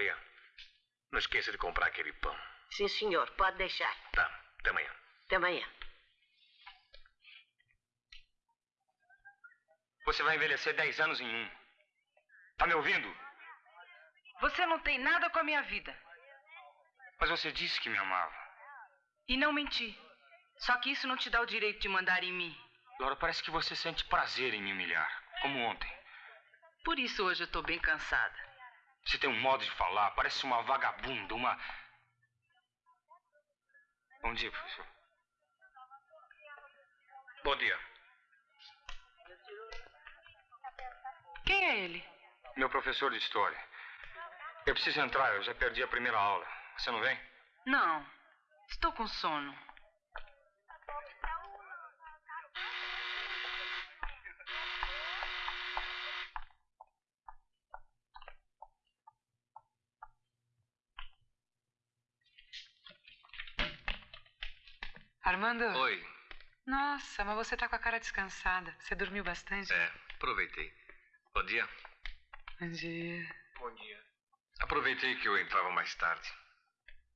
Maria, não esqueça de comprar aquele pão. Sim, senhor. Pode deixar. Tá, até amanhã. Até amanhã. Você vai envelhecer 10 anos em um. Tá me ouvindo? Você não tem nada com a minha vida. Mas você disse que me amava. E não menti. Só que isso não te dá o direito de mandar em mim. Laura, parece que você sente prazer em me humilhar, como ontem. Por isso hoje eu tô bem cansada. Você tem um modo de falar, parece uma vagabunda, uma. Bom dia, professor. Bom dia. Quem é ele? Meu professor de história. Eu preciso entrar, eu já perdi a primeira aula. Você não vem? Não. Estou com sono. Armando? Oi. Nossa, mas você tá com a cara descansada. Você dormiu bastante? É, aproveitei. Bom dia. Bom dia. Bom dia. Aproveitei que eu entrava mais tarde.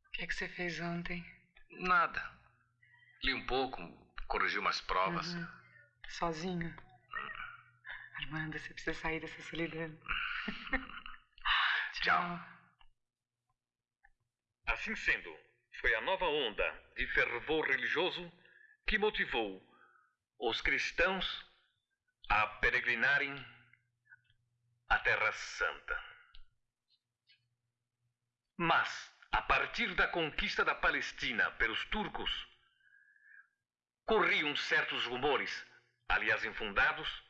O que é que você fez ontem? Nada. Li um pouco, corrigi umas provas. Uhum. Sozinho? Armando, você precisa sair dessa solidão. Tchau. Assim sendo, foi a nova onda de fervor religioso que motivou os cristãos a peregrinarem à Terra Santa. Mas, a partir da conquista da Palestina pelos turcos, corriam certos rumores aliás infundados,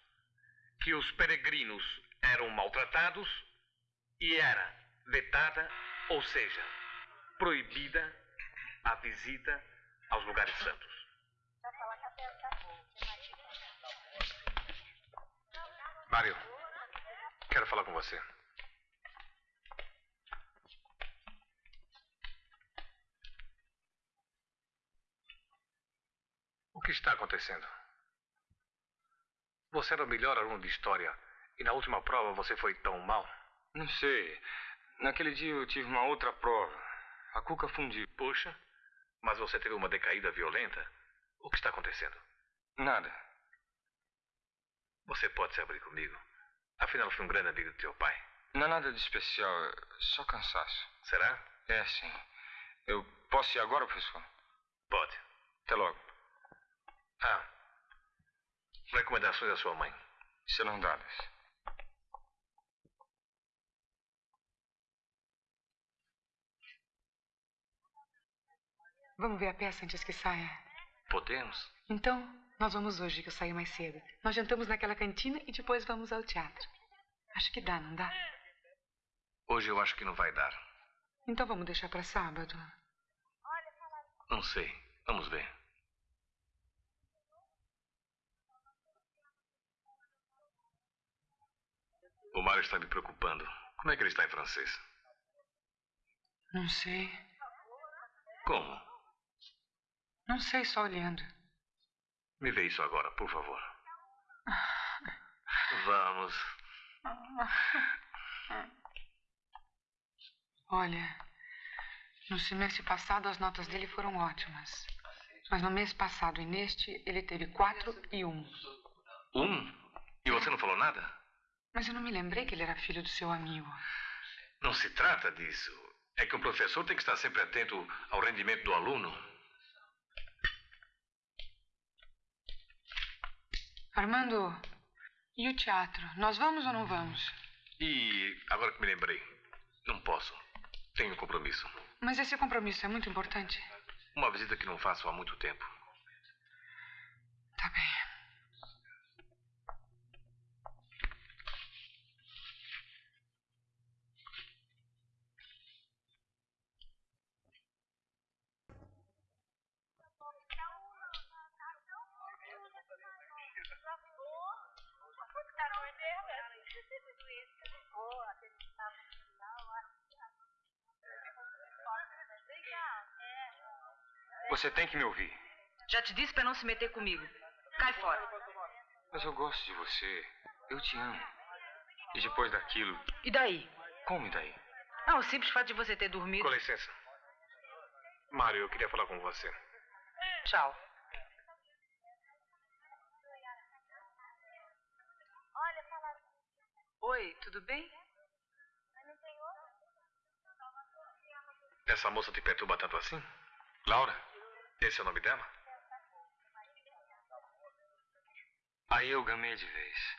que os peregrinos eram maltratados e era vetada, ou seja, proibida a visita aos lugares santos. Mário, quero falar com você. O que está acontecendo? Você era o melhor aluno de história e na última prova você foi tão mal? Não sei. Naquele dia eu tive uma outra prova. A cuca fundiu. Puxa, mas você teve uma decaída violenta? O que está acontecendo? Nada. Você pode se abrir comigo? Afinal, fui um grande amigo do teu pai. Não é nada de especial, é só cansaço. Será? É, sim. Eu posso ir agora, professor? Pode. Até logo. Ah. Recomendações da sua mãe. Serão dadas. Vamos ver a peça antes que saia? Podemos? Então, nós vamos hoje, que eu saio mais cedo. Nós jantamos naquela cantina e depois vamos ao teatro. Acho que dá, não dá? Hoje eu acho que não vai dar. Então vamos deixar para sábado. Não sei. Vamos ver. O Mário está me preocupando. Como é que ele está em francês? Não sei. Como? Não sei, só olhando. Me vê isso agora, por favor. Vamos. Olha, no semestre passado as notas dele foram ótimas. Mas no mês passado e neste, ele teve quatro e um. Um? E você não falou nada? Mas eu não me lembrei que ele era filho do seu amigo. Não se trata disso. É que um professor tem que estar sempre atento ao rendimento do aluno. Armando, e o teatro? Nós vamos ou não vamos? E agora que me lembrei, não posso. Tenho um compromisso. Mas esse compromisso é muito importante. Uma visita que não faço há muito tempo. Tá bem. Você tem que me ouvir. Já te disse para não se meter comigo. Cai fora. Mas eu gosto de você. Eu te amo. E depois daquilo. E daí? Como e daí? Ah, o simples fato de você ter dormido. Com licença. Mário, eu queria falar com você. Tchau. Oi, tudo bem? Essa moça te perturba tanto assim? Laura? Esse é o nome dela? Aí eu gamei de vez.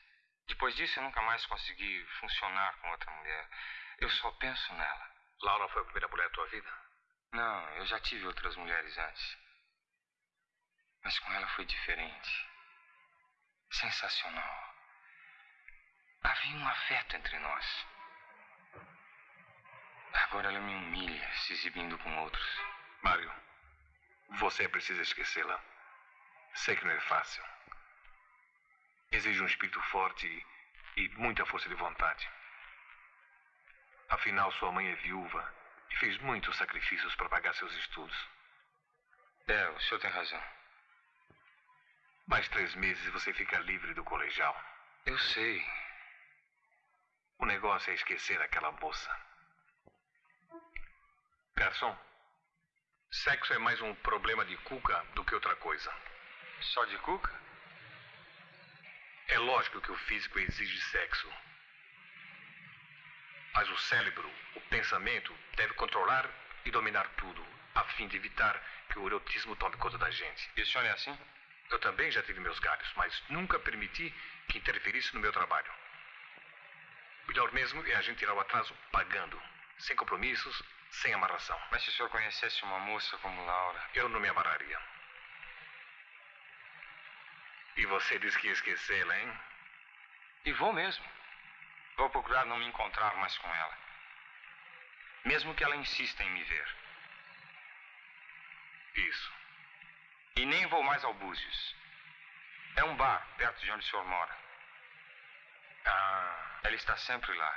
Depois disso eu nunca mais consegui funcionar com outra mulher. Eu só penso nela. Laura foi a primeira mulher da tua vida? Não, eu já tive outras mulheres antes. Mas com ela foi diferente. Sensacional. Havia um afeto entre nós. Agora ela me humilha, se exibindo com outros. Mário, você precisa esquecê-la. Sei que não é fácil. Exige um espírito forte e, muita força de vontade. Afinal, sua mãe é viúva e fez muitos sacrifícios para pagar seus estudos. É, o senhor tem razão. Mais três meses e você fica livre do colegial. Eu sei. O negócio é esquecer aquela moça. Garçom, sexo é mais um problema de cuca do que outra coisa. Só de cuca? É lógico que o físico exige sexo. Mas o cérebro, o pensamento, deve controlar e dominar tudo, a fim de evitar que o erotismo tome conta da gente. E o senhor é assim? Eu também já tive meus galhos, mas nunca permiti que interferisse no meu trabalho. Melhor mesmo é a gente tirar o atraso pagando, sem compromissos, sem amarração. Mas se o senhor conhecesse uma moça como Laura. Eu não me amarraria. E você disse que ia esquecê-la, hein? E vou mesmo. Vou procurar não me encontrar mais com ela. Mesmo que ela insista em me ver. Isso. E nem vou mais ao Búzios. É um bar perto de onde o senhor mora. Ah, Ela está sempre lá.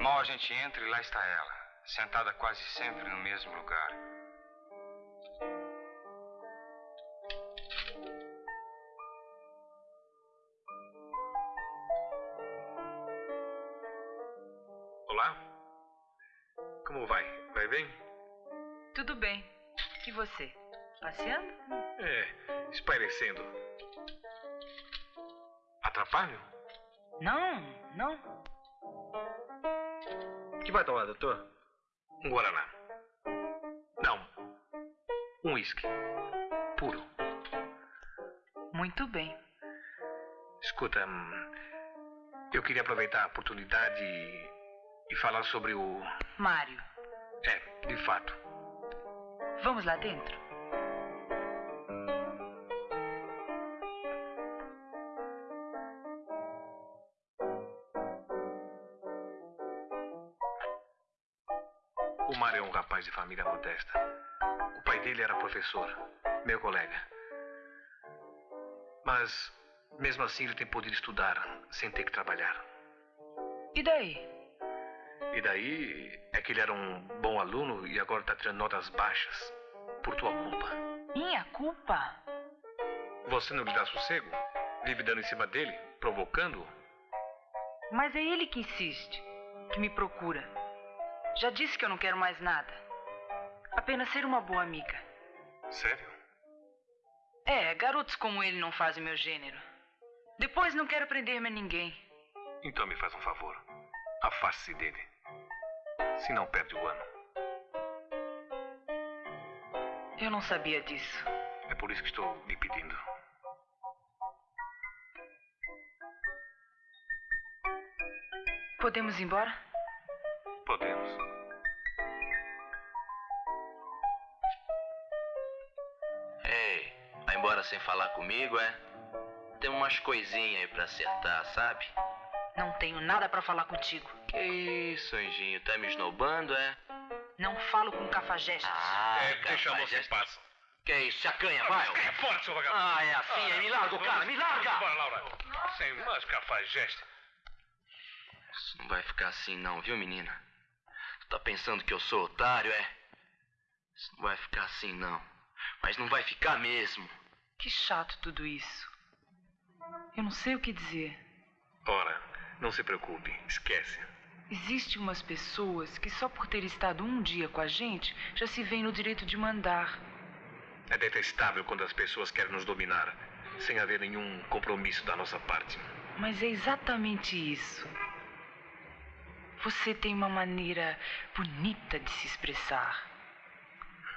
Mal a gente entra e lá está ela, sentada quase sempre no mesmo lugar. olá? Como vai? Vai bem? Tudo bem. E você? Passeando? É, espairecendo. Atrapalho? Não, não. que vai tomar, doutor? Um Guaraná. Não. Um uísque. Puro. Muito bem. Escuta, eu queria aproveitar a oportunidade e, e falar sobre o. Mário, É, de fato. vamos lá dentro? O pai dele era professor, meu colega. Mas, mesmo assim, ele tem podido estudar sem ter que trabalhar. E daí? E daí é que ele era um bom aluno e agora está tirando notas baixas por tua culpa. Minha culpa? Você não lhe dá sossego? Vive dando em cima dele, provocando-o? Mas é ele que insiste, que me procura. Já disse que eu não quero mais nada. Apenas ser uma boa amiga. Sério? É, garotos como ele não fazem meu gênero. Depois não quero prender-me a ninguém. Então me faz um favor. Afaste-se dele. Se não perde o ano. Eu não sabia disso. É por isso que estou lhe pedindo. Podemos ir embora? Podemos. Sem falar comigo, é? Tem umas coisinhas aí pra acertar, sabe? Não tenho nada pra falar contigo. Que isso, anjinho? Tá me esnobando, é? Não falo com cafajestes. Ah, É, deixa a moça em é- paz. Que isso, se acanha, vai! ó. É forte, seu vagabundo. Ah, é assim, aí me larga o cara, me larga! Bora, Laura. Sem mais cafajeste. Isso não vai ficar assim não, viu, menina? Tu tá pensando que eu sou otário, é? Isso não vai ficar assim não. Mas não vai ficar mesmo. Que chato tudo isso. Eu não sei o que dizer. Ora, não se preocupe. Esquece. Existem umas pessoas que só por ter estado um dia com a gente já se veem no direito de mandar. É detestável quando as pessoas querem nos dominar, sem haver nenhum compromisso da nossa parte. Mas é exatamente isso. Você tem uma maneira bonita de se expressar.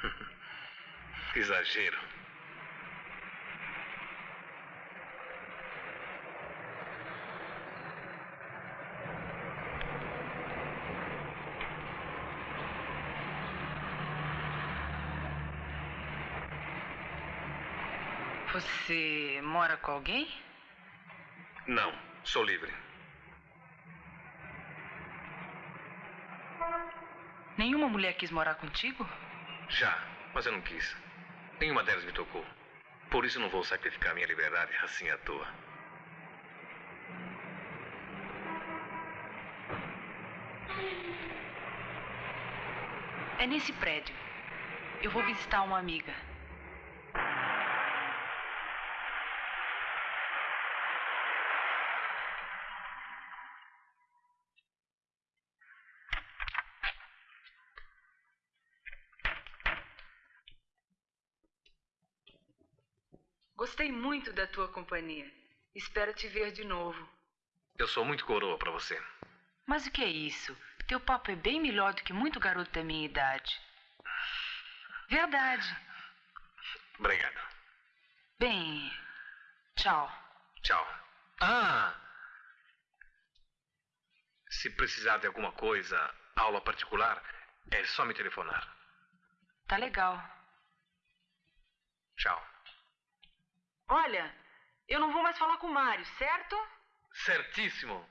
Exagero. Você mora com alguém? Não, sou livre. Nenhuma mulher quis morar contigo? Já, mas eu não quis. Nenhuma delas me tocou. Por isso não vou sacrificar minha liberdade assim à toa. É nesse prédio. Eu vou visitar uma amiga. Gostei muito da tua companhia. Espero te ver de novo. Eu sou muito coroa pra você. Mas o que é isso? Teu papo é bem melhor do que muito garoto da minha idade. Verdade. Obrigado. Bem, tchau. Tchau. Ah! Se precisar de alguma coisa, aula particular, é só me telefonar. Tá legal. Tchau. Olha, Eu não vou mais falar com o Mário, certo? Certíssimo.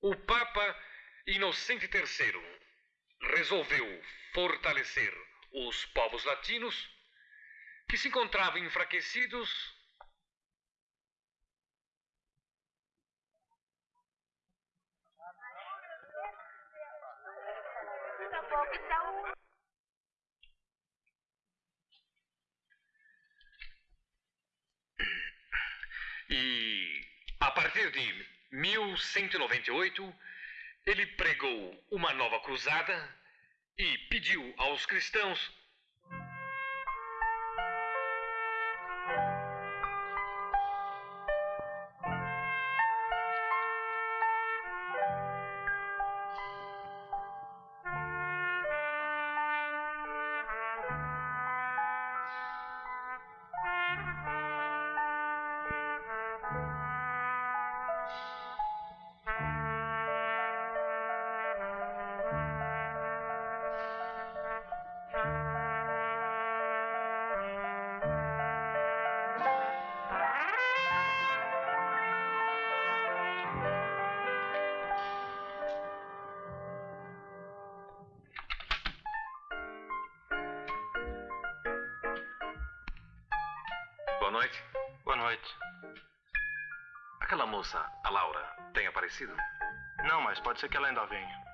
O Papa Inocente III resolveu fortalecer os povos latinos que se encontravam enfraquecidos E a partir de 1198, ele pregou uma nova cruzada e pediu aos cristãos pode ser que ela ainda venha.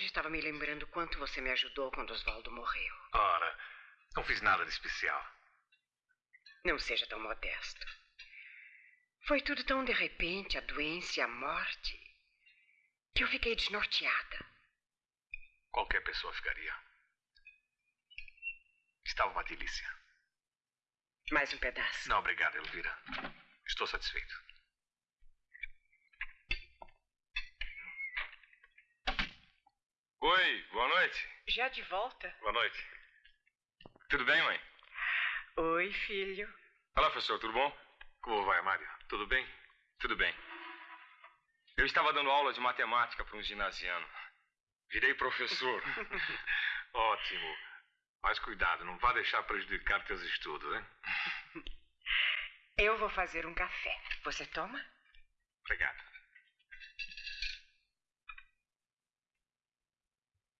Hoje estava me lembrando quanto você me ajudou quando Oswaldo morreu. Ora, não fiz nada de especial. Não seja tão modesto. Foi tudo tão de repente, a doença e a morte, que eu fiquei desnorteada. Qualquer pessoa ficaria. Estava uma delícia. Mais um pedaço. Não, obrigado, Elvira. Estou satisfeito. Oi, boa noite. Já de volta? Boa noite. Tudo bem, mãe? Oi, filho. Olá, professor, tudo bom? Como vai, Mário? Tudo bem? Tudo bem. Eu estava dando aula de matemática para um ginasiano. Virei professor. Ótimo. Mas cuidado, não vá deixar prejudicar teus estudos, hein? Eu vou fazer um café. Você toma? Obrigado.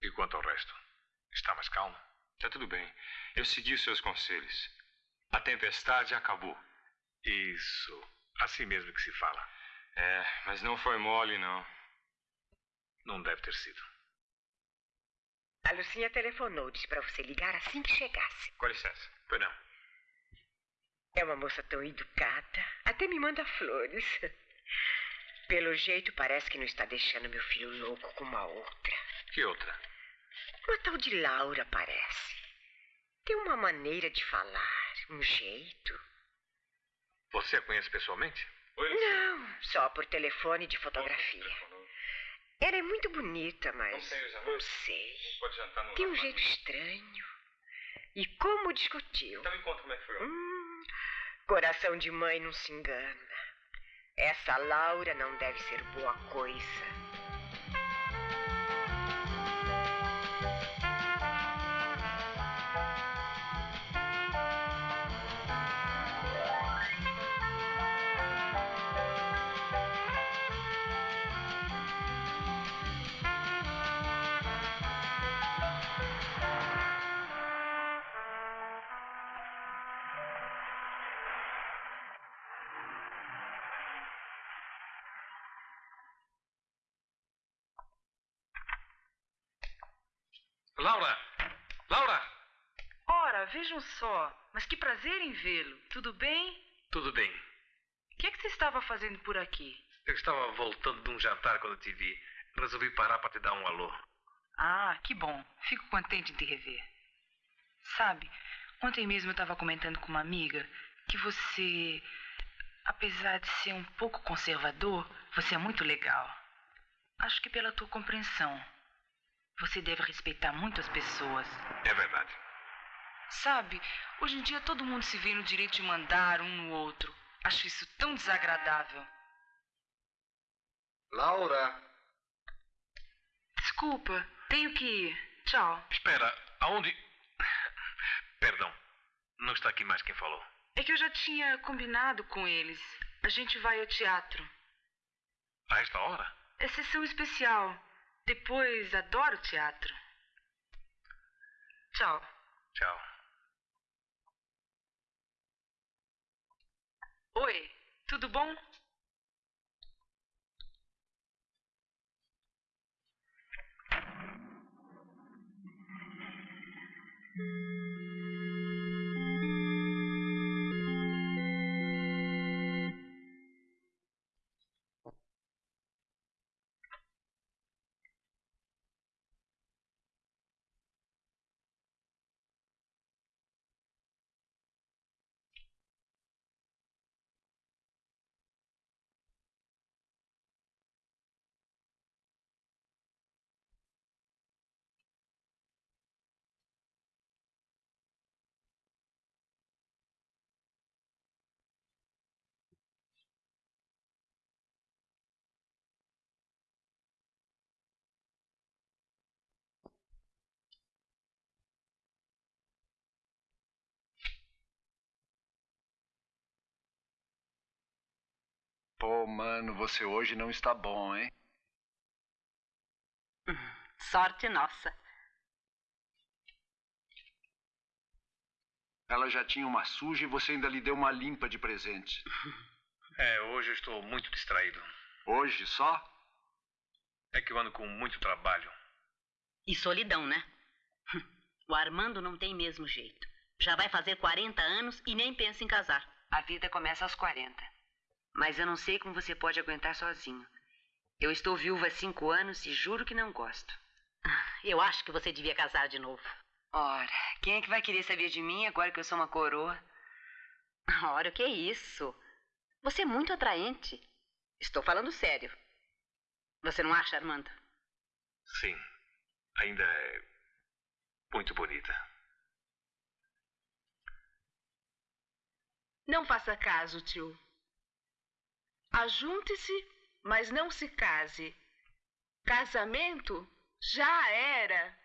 E quanto ao resto? Está mais calmo? Tá tudo bem. Eu segui os seus conselhos. A tempestade acabou. Isso. Assim mesmo que se fala. É, mas não foi mole, não. Não deve ter sido. A Lucinha telefonou, disse para você ligar assim que chegasse. Com licença. Não. É uma moça tão educada. Até me manda flores. Pelo jeito, parece que não está deixando meu filho louco com uma outra. Que outra? Uma tal de Laura, parece. Tem uma maneira de falar, um jeito. Você a conhece pessoalmente? Oi, Não, só por telefone de fotografia. Ela é muito bonita, mas. Não sei, Não sei. Pode jantar no Tem um jeito estranho. E como discutiu. Então me conta como é que foi. Hum, Coração de mãe não se engana. Essa Laura não deve ser boa coisa. Vejam só. Mas que prazer em vê-lo. Tudo bem? Tudo bem. O que é que você estava fazendo por aqui? Eu estava voltando de um jantar quando te vi. Resolvi parar para te dar um alô. Ah, que bom. Fico contente em te rever. Sabe, ontem mesmo eu estava comentando com uma amiga que você, apesar de ser um pouco conservador, você é muito legal. Acho que pela tua compreensão. Você deve respeitar muito as pessoas. É verdade. Sabe, hoje em dia todo mundo se vê no direito de mandar um no outro. Acho isso tão desagradável. Laura! Desculpa, tenho que ir. Tchau. Espera, aonde. Perdão, não está aqui mais quem falou. É que eu já tinha combinado com eles. A gente vai ao teatro. A esta hora? É sessão especial. Depois adoro teatro. Tchau. Tchau. Oi, tudo bom? Pô, mano, você hoje não está bom, hein? Sorte nossa. Ela já tinha uma suja e você ainda lhe deu uma limpa de presente. É, hoje eu estou muito distraído. Hoje só? É que eu ando com muito trabalho. E solidão, né? O Armando não tem mesmo jeito. Já vai fazer 40 anos e nem pensa em casar. A vida começa aos 40. Mas eu não sei como você pode aguentar sozinho. Eu estou viúva há cinco anos e juro que não gosto. Eu acho que você devia casar de novo. Ora, quem é que vai querer saber de mim agora que eu sou uma coroa? Ora, o que é isso? Você é muito atraente. Estou falando sério. Você não acha, Armando? Sim, ainda é muito bonita. Não faça caso, tio. Ajunte-se, mas não se case. Casamento já era.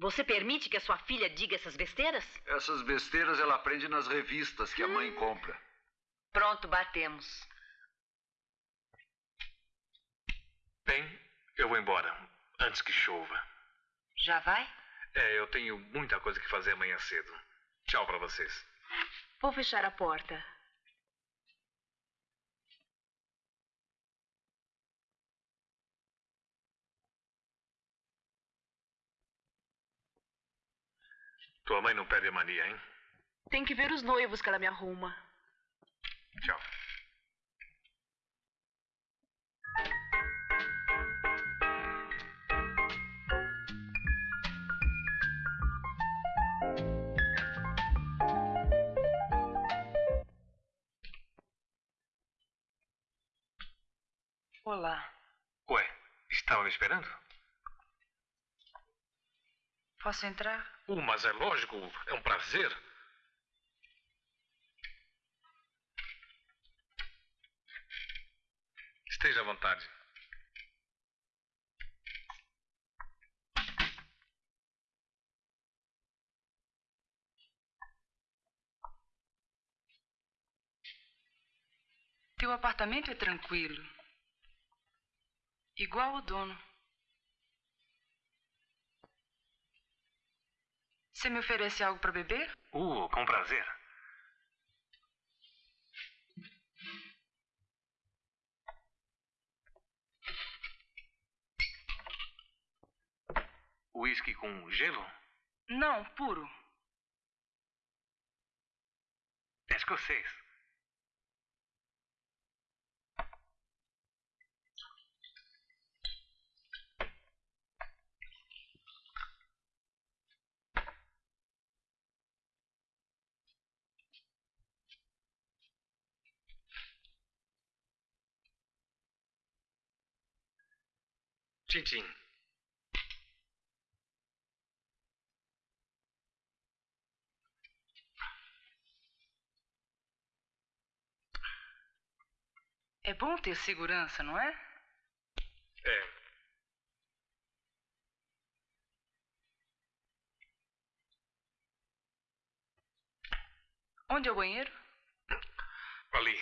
Você permite que a sua filha diga essas besteiras? Essas besteiras ela aprende nas revistas que a mãe compra. Pronto, batemos. Bem, eu vou embora, antes que chova. Já vai? É, eu tenho muita coisa que fazer amanhã cedo. Tchau para vocês. Vou fechar a porta. Tua mãe não perde a mania, hein? Tem que ver os noivos que ela me arruma. Tchau. Olá. Ué, estava me esperando? Posso entrar? Uh, mas é lógico, é um prazer. Esteja à vontade. Teu apartamento é tranquilo, igual o dono. Você me oferece algo para beber? Uh, com prazer. Whisky com gelo? Não, puro. Escocês. Tintim. É bom ter segurança, não é? É. Onde é o banheiro? Ali.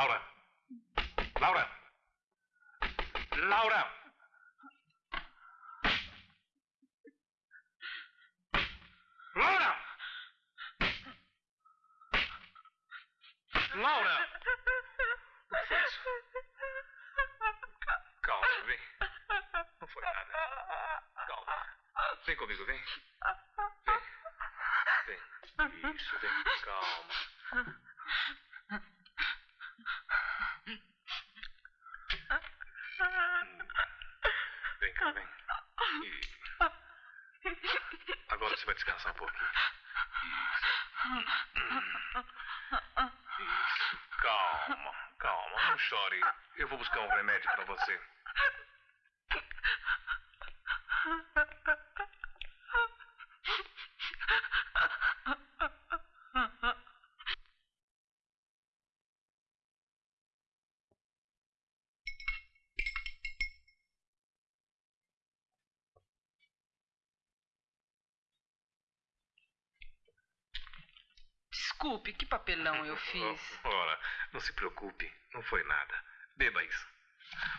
Laura. Laura. Laura. Desculpe, que papelão eu fiz. Ora, não se preocupe. Não foi nada. Beba isso.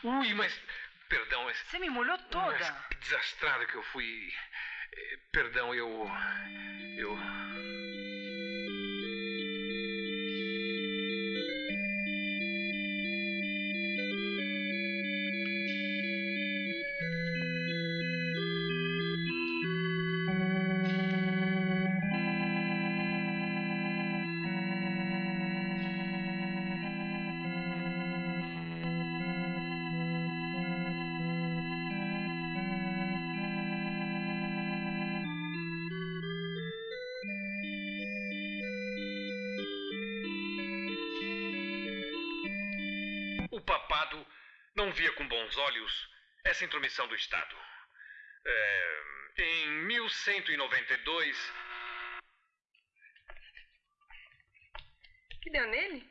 Ui, mas. Perdão, mas. Você me molhou toda. Mas que desastrado que eu fui. Eh, Perdão, eu. Eu. Bons olhos essa intromissão do Estado. É, em 1192, que deu nele?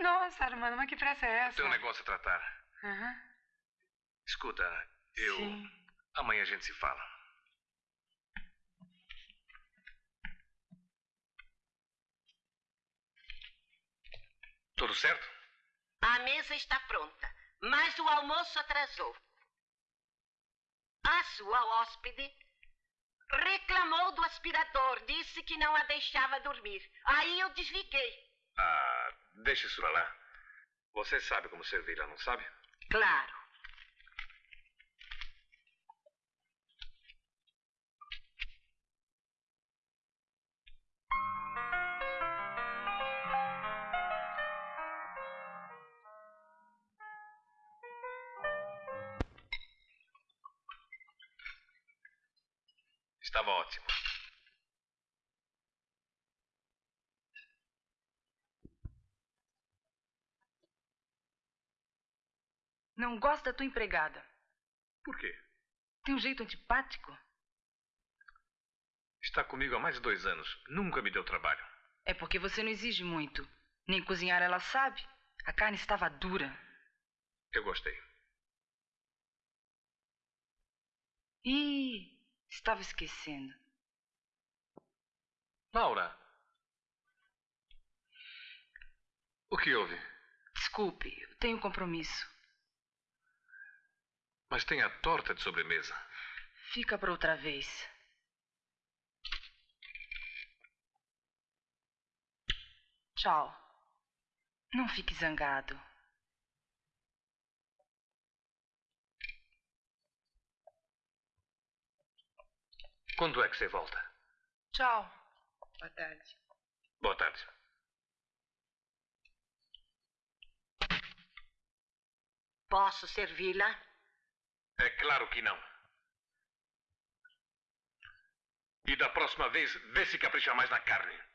Nossa, Armando, mas que pressa é essa? tem um negócio a tratar. Aham. Escuta, eu. Sim. Amanhã a gente se fala. Tudo certo? A mesa está pronta, mas o almoço atrasou. A sua hóspede reclamou do aspirador, disse que não a deixava dormir. Aí eu desliguei. Ah, deixe isso pra lá. Você sabe como servi-la, não sabe? Claro. Estava ótimo. Não gosto da tua empregada. Por quê? Tem um jeito antipático. Está comigo há mais de dois anos. Nunca me deu trabalho. É porque você não exige muito. Nem cozinhar ela sabe. A carne estava dura. Eu gostei. Ih, estava esquecendo. Laura. O que houve? Desculpe, eu tenho um compromisso. Mas tem a torta de sobremesa. Fica para outra vez. Tchau. Não fique zangado. Quando é que você volta? Tchau. Boa tarde. Boa tarde. Posso servi-la? É claro que não. E da próxima vez, vê se capricha mais na carne.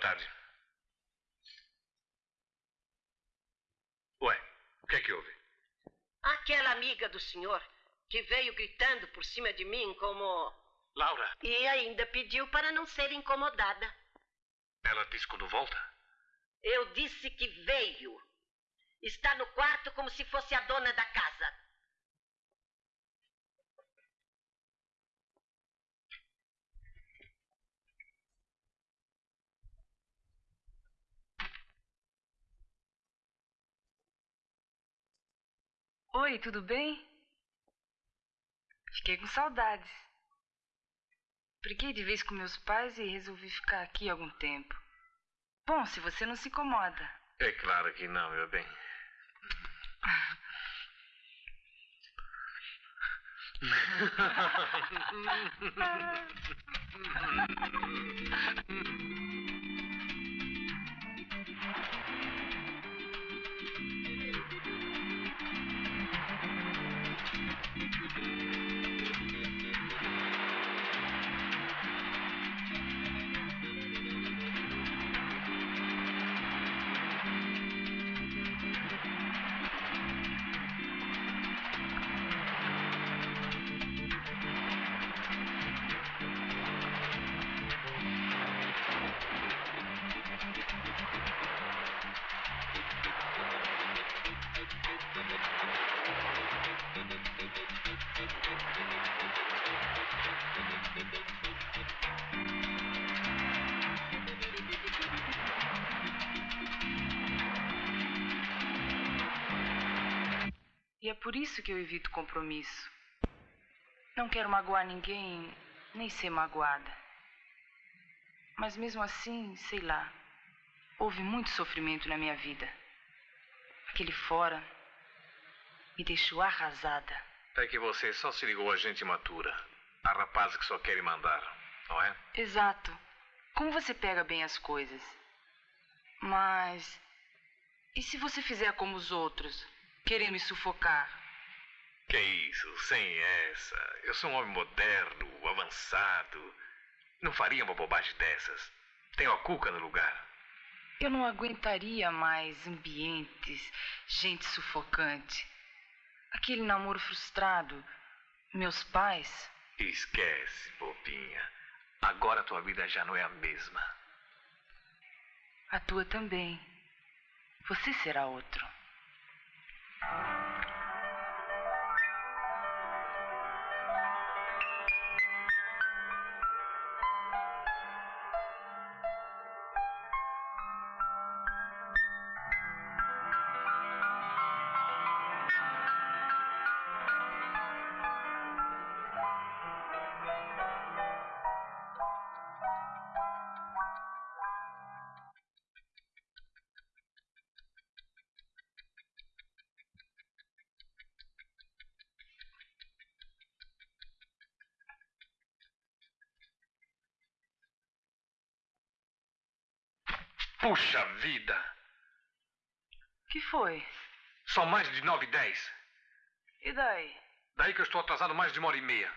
Tarde. Ué, o que é que houve? Aquela amiga do senhor que veio gritando por cima de mim como. Laura, E ainda pediu para não ser incomodada. ela disse quando volta? Eu disse que veio. Está no quarto como se fosse a dona da casa. Oi, tudo bem? Fiquei com saudades. Briguei de vez com meus pais e resolvi ficar aqui algum tempo. Bom, se você não se incomoda. É claro que não, meu bem. isso que eu evito compromisso. Não quero magoar ninguém, nem ser magoada. Mas mesmo assim, sei lá, houve muito sofrimento na minha vida. Aquele fora me deixou arrasada. É que você só se ligou a gente imatura. A rapaz que só quer mandar, não é? Exato. Como você pega bem as coisas. Mas. E se você fizer como os outros? Querer me sufocar? Que isso, sem essa. Eu sou um homem moderno, avançado. Não faria uma bobagem dessas. Tenho a cuca no lugar. Eu não aguentaria mais ambientes, gente sufocante. Aquele namoro frustrado. Meus pais. Esquece, bobinha. Agora tua vida já não é a mesma. A tua também. Você será outro. São mais de nove e dez. E daí? Daí que eu estou atrasado mais de uma hora e meia.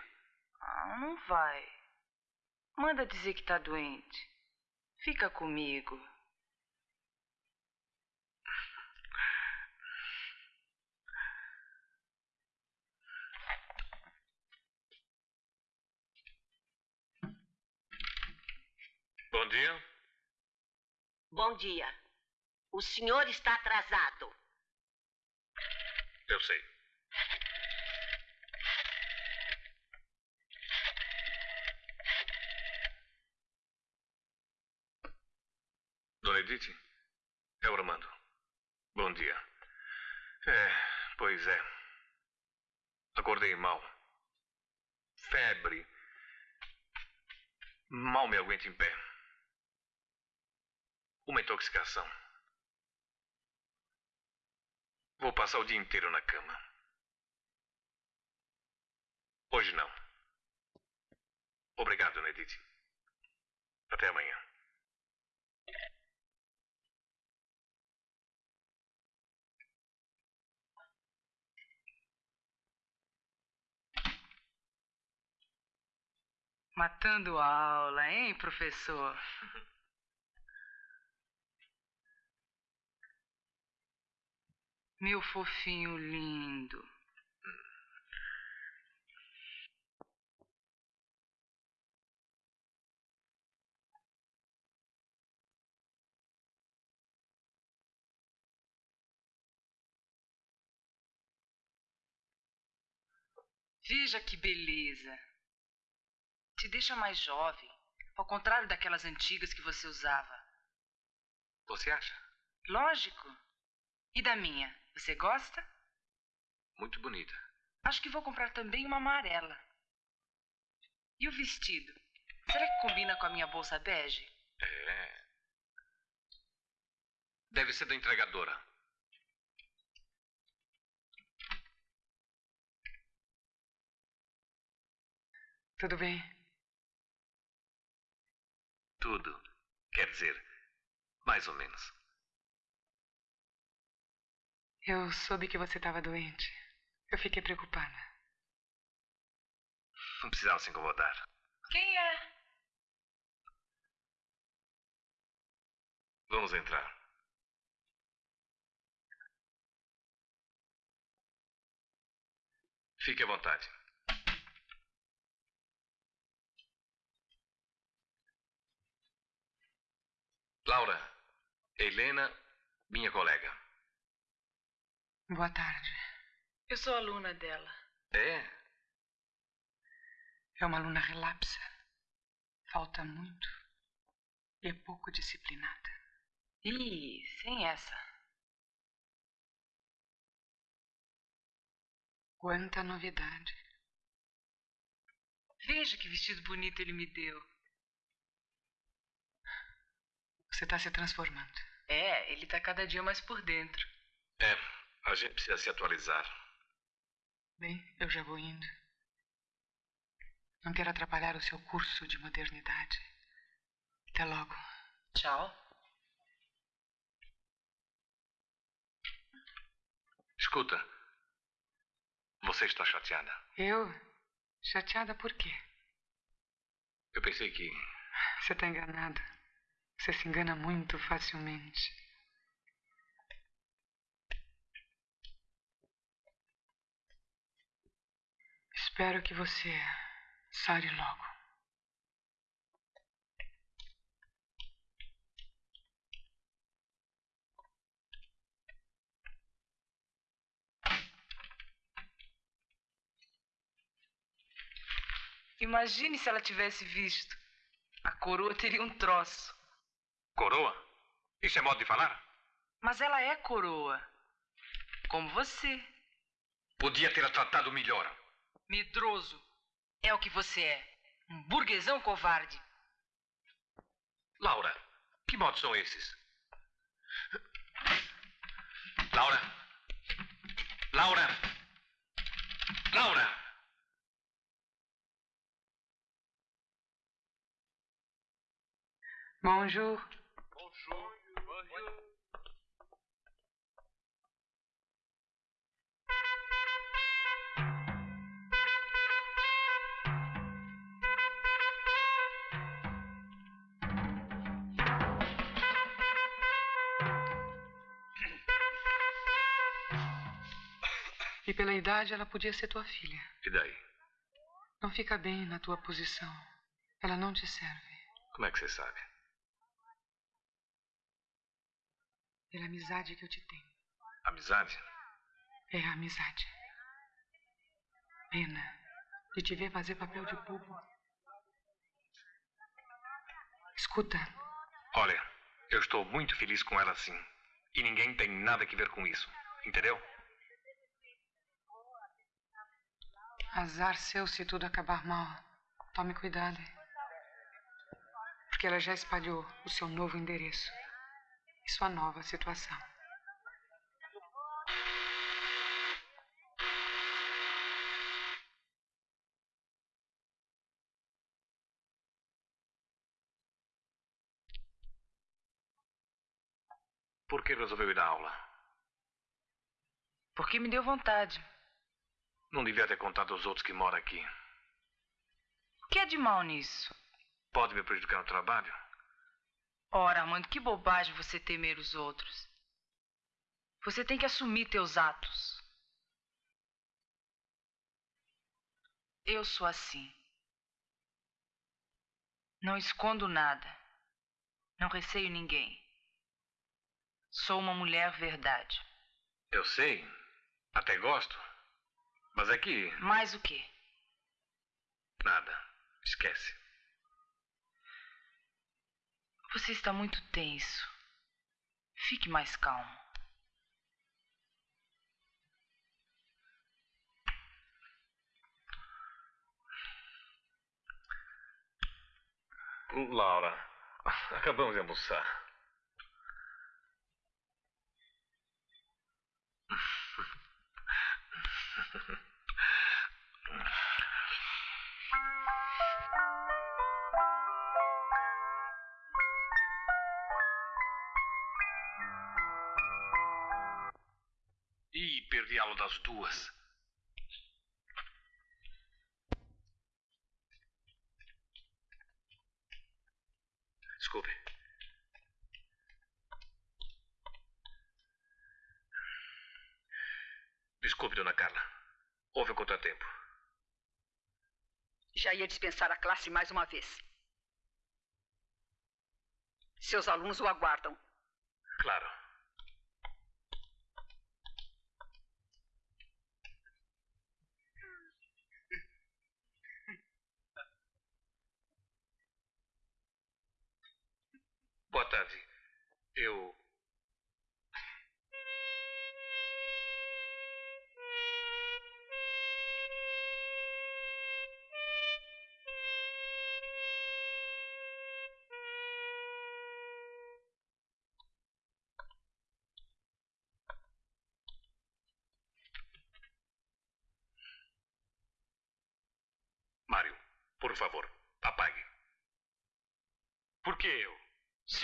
Ah, não vai. Manda dizer que tá doente. Fica comigo. Bom dia. Bom dia. O senhor está atrasado. Eu sei. Dona Edith? É o Armando. Bom dia. É, pois é. Acordei mal. Febre. Mal me aguento em pé. Uma intoxicação. Vou passar o dia inteiro na cama. Hoje não. Obrigado, Dona Edith. Até amanhã. Matando a aula, hein, professor? Meu fofinho lindo. Veja que beleza. Te deixa mais jovem, ao contrário daquelas antigas que você usava. Você acha? Lógico. E da minha, você gosta? Muito bonita. Acho que vou comprar também uma amarela. E o vestido? Será que combina com a minha bolsa bege? É. Deve ser da entregadora. Tudo bem? Tudo. Quer dizer, mais ou menos. Eu soube que você estava doente. Eu fiquei preocupada. Não precisava se incomodar. Quem é? Vamos entrar. Fique à vontade. Laura, Helena, minha colega. Boa tarde. Eu sou aluna dela. É? É uma aluna relapsa. Falta muito. E é pouco disciplinada. Ih, sem essa. Quanta novidade. Veja que vestido bonito ele me deu. Você está se transformando. É, ele tá cada dia mais por dentro. É, a gente precisa se atualizar. Bem, eu já vou indo. Não quero atrapalhar o seu curso de modernidade. Até logo. Tchau. Escuta. Você está chateada? Eu? Chateada por quê? Eu pensei que. Você está enganada. Você se engana muito facilmente. Espero que você sare logo. Imagine se ela tivesse visto. A coroa teria um troço. Coroa? Isso é modo de falar? Mas ela é coroa. Como você. Podia ter a tratado melhor. Medroso. É o que você é. Um burguesão covarde. Laura, que modos são esses? Laura! Laura! Laura! Bonjour. Bonjour. Bonjour. E pela idade ela podia ser tua filha. E daí? Não fica bem na tua posição. Ela não te serve. Como é que você sabe? Pela amizade que eu te tenho. Amizade? É a amizade. Pena de te ver fazer papel de bobo. Escuta, Olha, eu estou muito feliz com ela sim. E ninguém tem nada que ver com isso. Entendeu? Azar seu se tudo acabar mal. Tome cuidado. Porque ela já espalhou o seu novo endereço e sua nova situação. Por que resolveu ir à aula? Porque me deu vontade. Não devia ter contado aos outros que mora aqui. O que é de mal nisso? Pode me prejudicar no trabalho? Ora, Armando, que bobagem você temer os outros. Você tem que assumir teus atos. Eu sou assim. Não escondo nada. Não receio ninguém. Sou uma mulher verdade. Eu sei. Até gosto. Mas é que. Mais o quê? Nada. Esquece. Você está muito tenso. Fique mais calmo. Hum, Laura, acabamos de almoçar. aula das duas. Desculpe. Desculpe, dona Carla. Houve um contratempo. Já ia dispensar a classe mais uma vez. Seus alunos o aguardam. Claro. Tarde. Eu.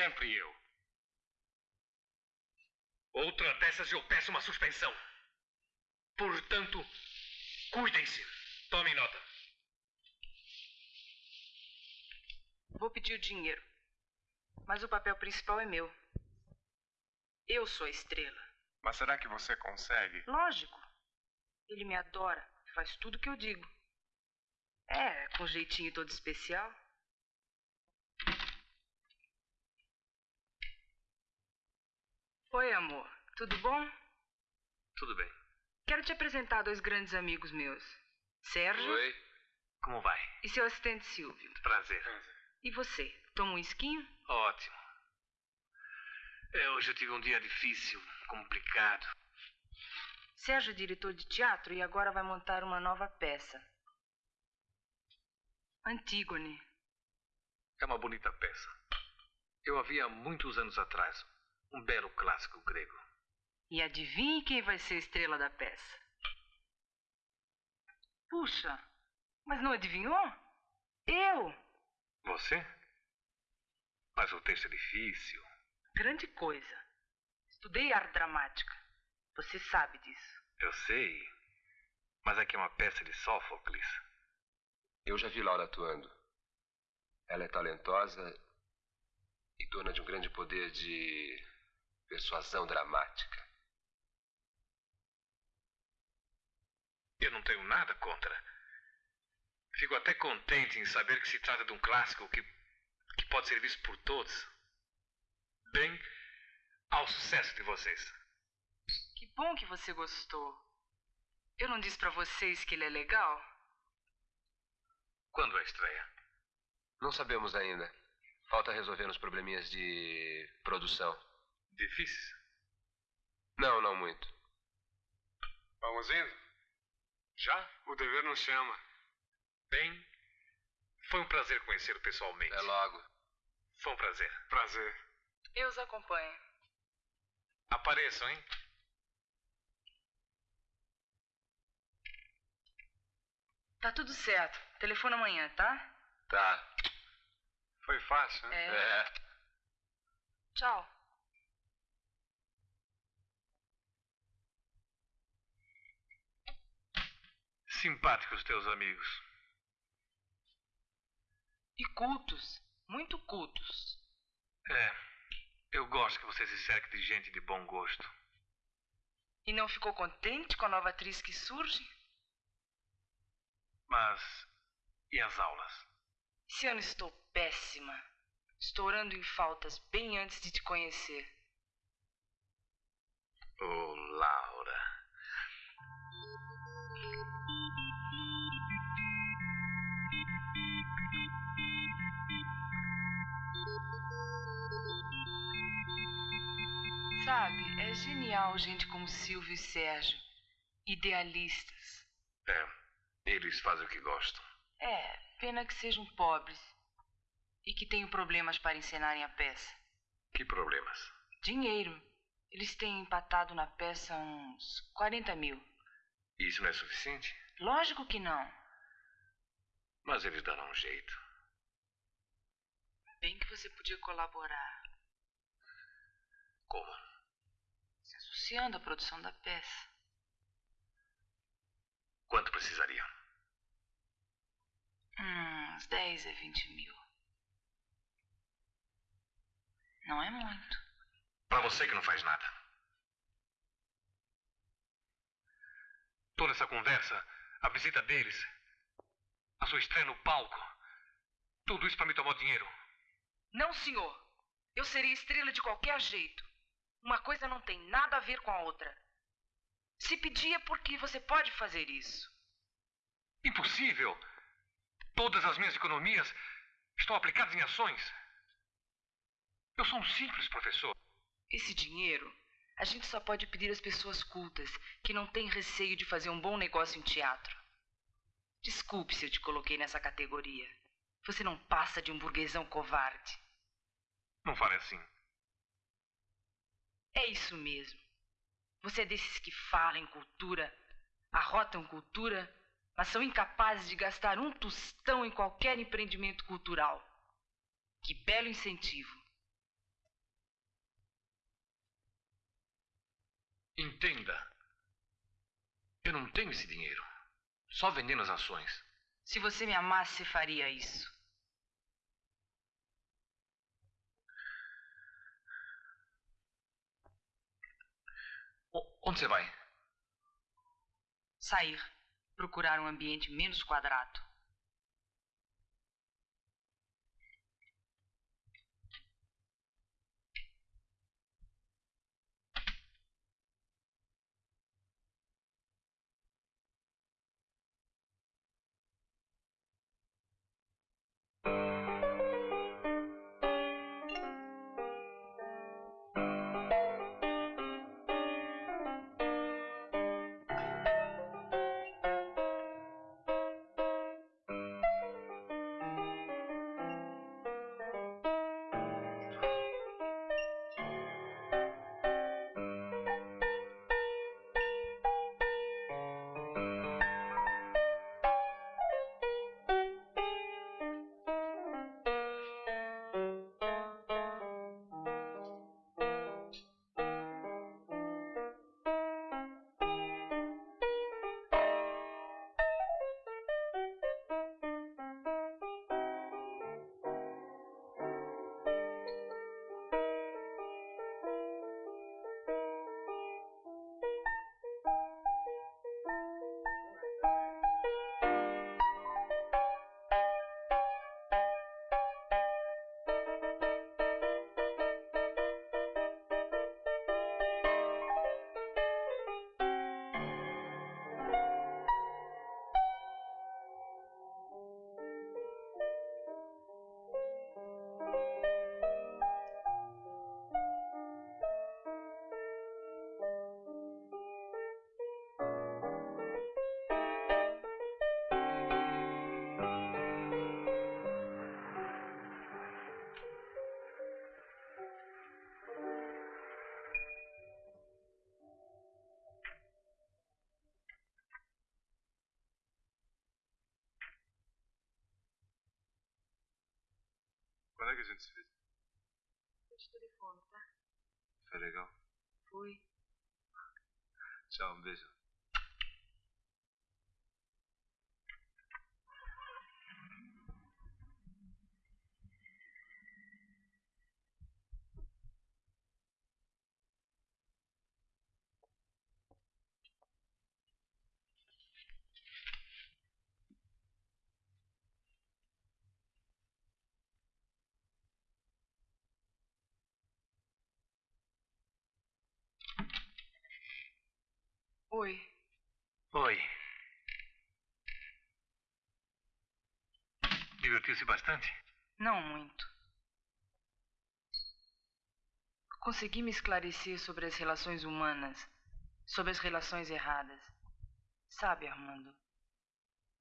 Sempre eu. Outra dessas eu peço uma suspensão. Portanto, cuidem-se. Tomem nota. Vou pedir o dinheiro. Mas o papel principal é meu. Eu sou a estrela. Mas será que você consegue? Lógico. Ele me adora. Faz tudo que eu digo. É, com jeitinho todo especial. Oi, amor. Tudo bom? Tudo bem. Quero te apresentar dois grandes amigos meus. Sérgio Oi. Como vai? e seu assistente Silvio. Prazer. E você? Toma um esquinho? Ótimo. É, hoje eu tive um dia difícil, complicado. Sérgio é diretor de teatro e agora vai montar uma nova peça. Antígone. É uma bonita peça. Eu a vi há muitos anos atrás. Um belo clássico grego. E adivinhe quem vai ser a estrela da peça? Puxa, mas não adivinhou? Eu! Você? Mas o texto é difícil. Grande coisa. Estudei arte dramática. Você sabe disso. Eu sei. Mas aqui é uma peça de Sófocles. Eu já vi Laura atuando. Ela é talentosa e dona de um grande poder de persuasão dramática. Eu não tenho nada contra. Fico até contente em saber que se trata de um clássico que, que pode ser visto por todos. Bem, ao sucesso de vocês. Que bom que você gostou. Eu não disse pra vocês que ele é legal? Quando é a estreia? Não sabemos ainda. Falta resolver uns probleminhas de produção. Difíceis? Não, não muito. Vamos indo? Já? O dever nos chama. Bem, foi um prazer conhecê-lo pessoalmente. É logo. Foi um prazer. Prazer. Eu os acompanho. Apareçam, hein? Tá tudo certo. Telefone amanhã, tá? Tá. Foi fácil, né? É. É. Tchau. Simpáticos teus amigos. E cultos. Muito cultos. É. Eu gosto que você se cerque de gente de bom gosto. E não ficou contente com a nova atriz que surge? Mas. E as aulas? Esse ano estou péssima. Estourando em faltas bem antes de te conhecer. Oh, Laura. Sabe, é genial gente como Silvio e Sérgio. Idealistas. É. Eles fazem o que gostam. É, pena que sejam pobres. E que tenham problemas para encenarem a peça. Que problemas? Dinheiro. Eles têm empatado na peça uns 40 mil. Isso não é suficiente? Lógico que não. Mas eles darão um jeito. Bem que você podia colaborar. Como? Associando à produção da peça. Quanto precisariam? Hum, uns 10 a 20 mil. Não é muito. Para você que não faz nada. Toda essa conversa, a visita deles, a sua estreia no palco, tudo isso para me tomar dinheiro. Não, senhor. Eu seria estrela de qualquer jeito. Uma coisa não tem nada a ver com a outra. Se pedir é porque você pode fazer isso. Impossível! Todas as minhas economias estão aplicadas em ações. Eu sou um simples professor. Esse dinheiro a gente só pode pedir às pessoas cultas que não têm receio de fazer um bom negócio em teatro. Desculpe se eu te coloquei nessa categoria. Você não passa de um burguesão covarde. Não fale assim. É isso mesmo. Você é desses que falam em cultura, arrotam cultura, mas são incapazes de gastar um tostão em qualquer empreendimento cultural. Que belo incentivo. Entenda. Eu não tenho esse dinheiro. Só vendendo as ações. Se você me amasse, faria isso. Onde você vai? Sair. Procurar um ambiente menos quadrado. Legal? Foi. Tchau, um beijo. Oi. Oi. Divertiu-se bastante? Não muito. Consegui me esclarecer sobre as relações humanas, sobre as relações erradas. Sabe, Armando?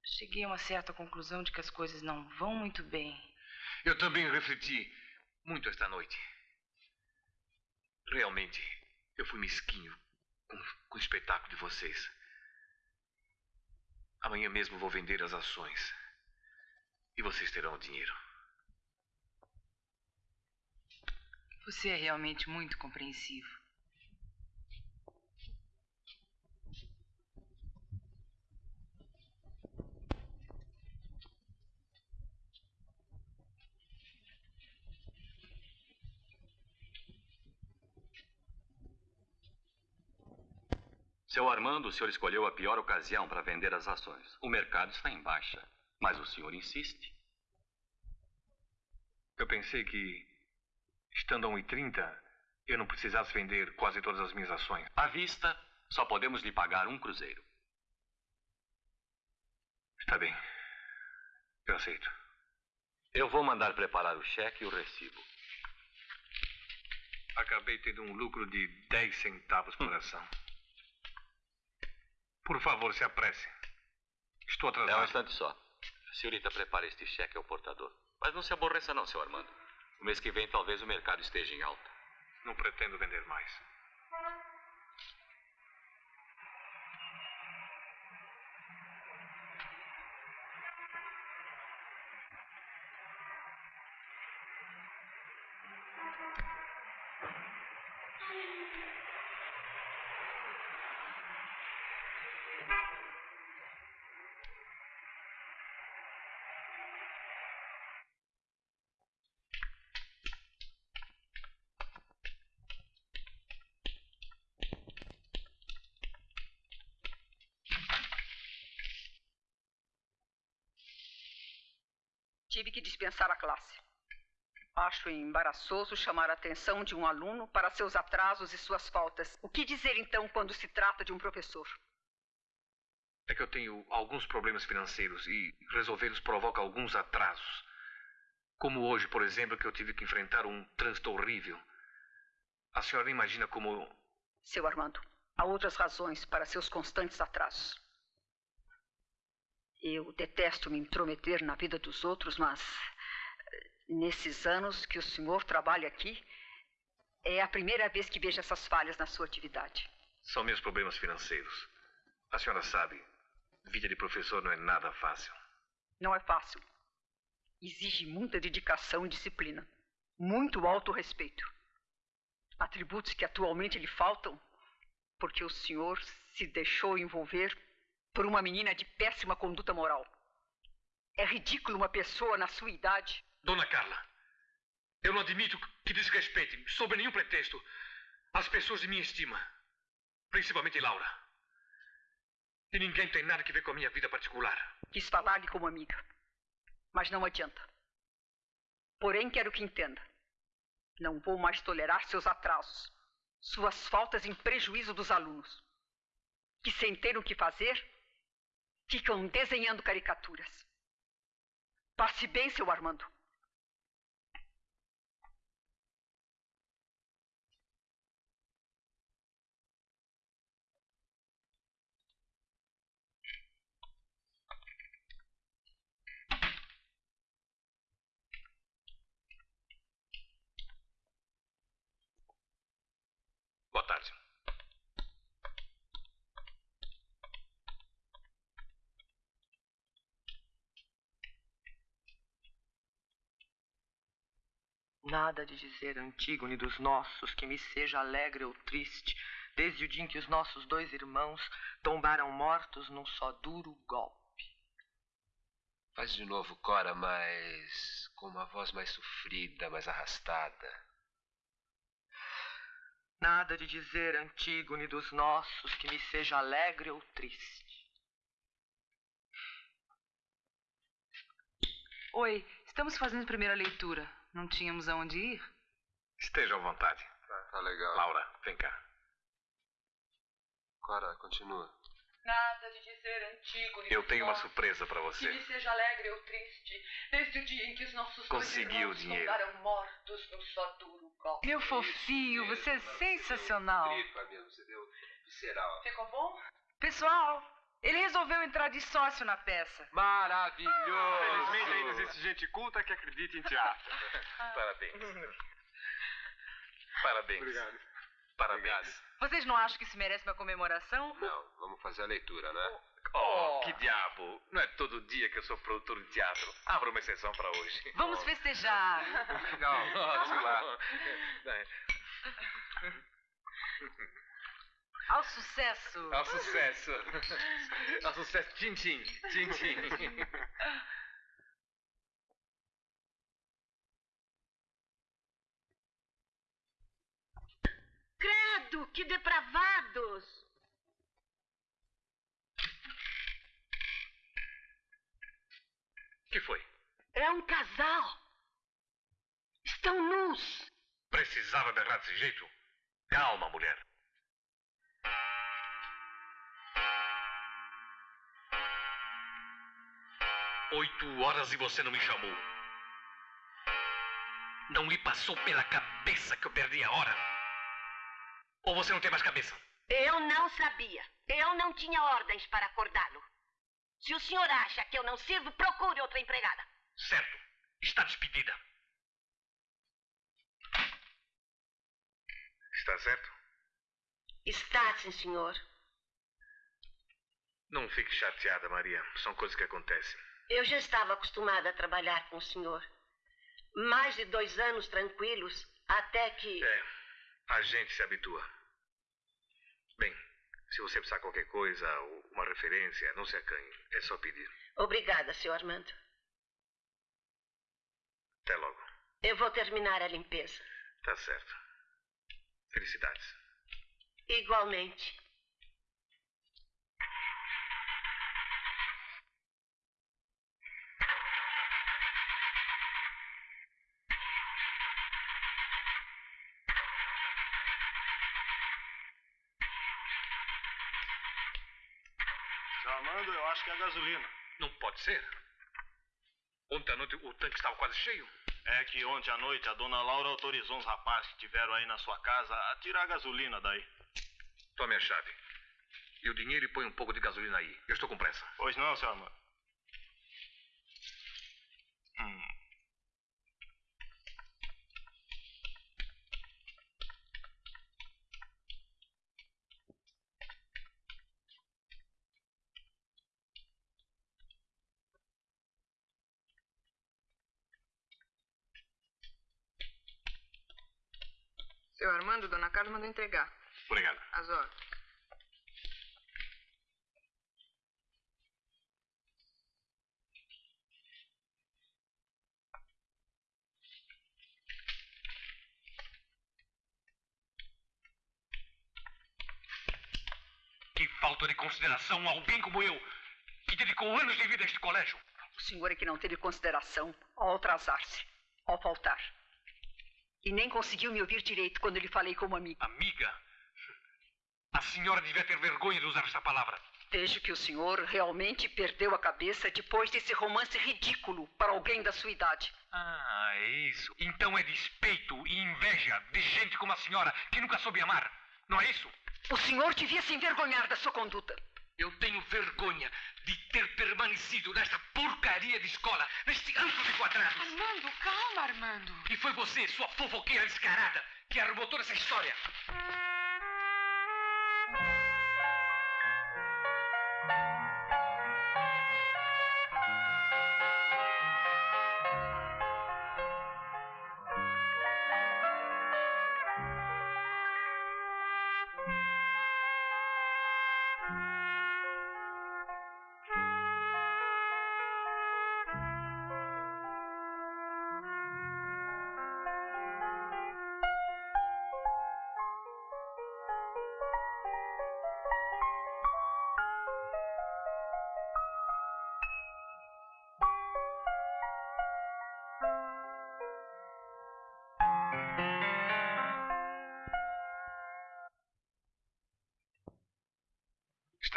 Cheguei a uma certa conclusão de que as coisas não vão muito bem. Eu também refleti muito esta noite. Realmente, eu fui mesquinho com, com o espetáculo de vocês. Amanhã mesmo vou vender as ações. E vocês terão o dinheiro. Você é realmente muito compreensivo. Seu Armando, o senhor escolheu a pior ocasião para vender as ações. O mercado está em baixa, mas o senhor insiste. Eu pensei que, estando a 1,30, eu não precisasse vender quase todas as minhas ações. À vista, só podemos lhe pagar um cruzeiro. Está bem. Eu aceito. Eu vou mandar preparar o cheque e o recibo. Acabei tendo um lucro de 10 centavos por ação. Por favor, se apresse. Estou atrasado. É um instante só. Senhorita, prepare este cheque ao portador. Mas não se aborreça não, seu Armando. O mês que vem talvez o mercado esteja em alta. Não pretendo vender mais. Tive que dispensar a classe. Acho embaraçoso chamar a atenção de um aluno para seus atrasos e suas faltas. O que dizer então quando se trata de um professor? É que eu tenho alguns problemas financeiros e resolvê-los provoca alguns atrasos. Como hoje, por exemplo, que eu tive que enfrentar um trânsito horrível. A senhora imagina como. Seu Armando, há outras razões para seus constantes atrasos. Eu detesto me intrometer na vida dos outros, mas nesses anos que o senhor trabalha aqui, é a primeira vez que vejo essas falhas na sua atividade. São meus problemas financeiros. A senhora sabe, vida de professor não é nada fácil. Não é fácil. Exige muita dedicação e disciplina. Muito alto respeito. Atributos que atualmente lhe faltam porque o senhor se deixou envolver por uma menina de péssima conduta moral. É ridículo uma pessoa na sua idade. Dona Carla, eu não admito que desrespeite, sob nenhum pretexto, as pessoas de minha estima, principalmente Laura. E ninguém tem nada que ver com a minha vida particular. Quis falar-lhe como amiga, mas não adianta. Porém, quero que entenda. Não vou mais tolerar seus atrasos, suas faltas em prejuízo dos alunos, que sem ter o que fazer, ficam desenhando caricaturas. Passe bem, seu Armando. Boa tarde. Nada de dizer Antígone dos nossos que me seja alegre ou triste, desde o dia em que os nossos dois irmãos tombaram mortos num só duro golpe. Faz de novo, Cora, mas com uma voz mais sofrida, mais arrastada. Nada de dizer Antígone dos nossos que me seja alegre ou triste. Oi, estamos fazendo primeira leitura. Não tínhamos aonde ir? Esteja à vontade. Tá, tá legal. Laura, vem cá. Cora, continua. Nada de dizer Antígone Eu tenho uma surpresa para que você. me seja alegre ou triste, desde o dia em que os nossos irmãos o dinheiro. mortos num só duro golpe. Meu fofinho, você é sensacional. Tripa mesmo, você deu visceral. Ficou bom? Pessoal, ele resolveu entrar de sócio na peça. Maravilhoso! Felizmente ainda existe gente culta que acredita em teatro. Parabéns. Parabéns. Obrigado. Parabéns. Vocês não acham que isso merece uma comemoração? Não, vamos fazer a leitura, né? Oh, que diabo. Não é todo dia que eu sou produtor de teatro. Abra uma exceção para hoje. Vamos festejar. Legal. Vamos lá. Ao sucesso! Ao sucesso! Ao sucesso! Tchim, tchim! Tchim, tchim! Credo, que depravados! que foi? É um casal. Estão nus. Precisava berrar desse jeito? Calma, mulher. Oito horas e você não me chamou. Não lhe passou pela cabeça que eu perdi a hora? Ou você não tem mais cabeça? Eu não sabia. Eu não tinha ordens para acordá-lo. Se o senhor acha que eu não sirvo, procure outra empregada. Certo. Está despedida. Está certo? Está, sim, senhor. Não fique chateada, Maria. São coisas que acontecem. Eu já estava acostumada a trabalhar com o senhor. Mais de dois anos tranquilos, até que. É, a gente se habitua. Bem, se você precisar qualquer coisa ou uma referência, não se acanhe. É só pedir. Obrigada, senhor Armando. Até logo. Eu vou terminar a limpeza. Tá certo. Felicidades. Igualmente. Gasolina. Não pode ser. Ontem à noite o tanque estava quase cheio. É que ontem à noite a dona Laura autorizou uns rapazes que tiveram aí na sua casa a tirar a gasolina daí. Tome a chave. E o dinheiro e põe um pouco de gasolina aí. Eu estou com pressa. Pois não, seu Armando. Hum. Dona Carla mandou entregar. Obrigado. As ordens. Que falta de consideração a alguém como eu, que dedicou anos de vida a este colégio. O senhor é que não teve consideração ao atrasar-se, ao faltar. E nem conseguiu me ouvir direito quando lhe falei como amiga. Amiga? A senhora devia ter vergonha de usar essa palavra. Vejo que o senhor realmente perdeu a cabeça depois desse romance ridículo para alguém da sua idade. Ah, é isso. Então é despeito e inveja de gente como a senhora que nunca soube amar. Não é isso? O senhor devia se envergonhar da sua conduta. Eu tenho vergonha de ter permanecido nesta porcaria de escola, neste antro de quadrados. Armando, calma, Armando. E foi você, sua fofoqueira descarada, que arrumou toda essa história.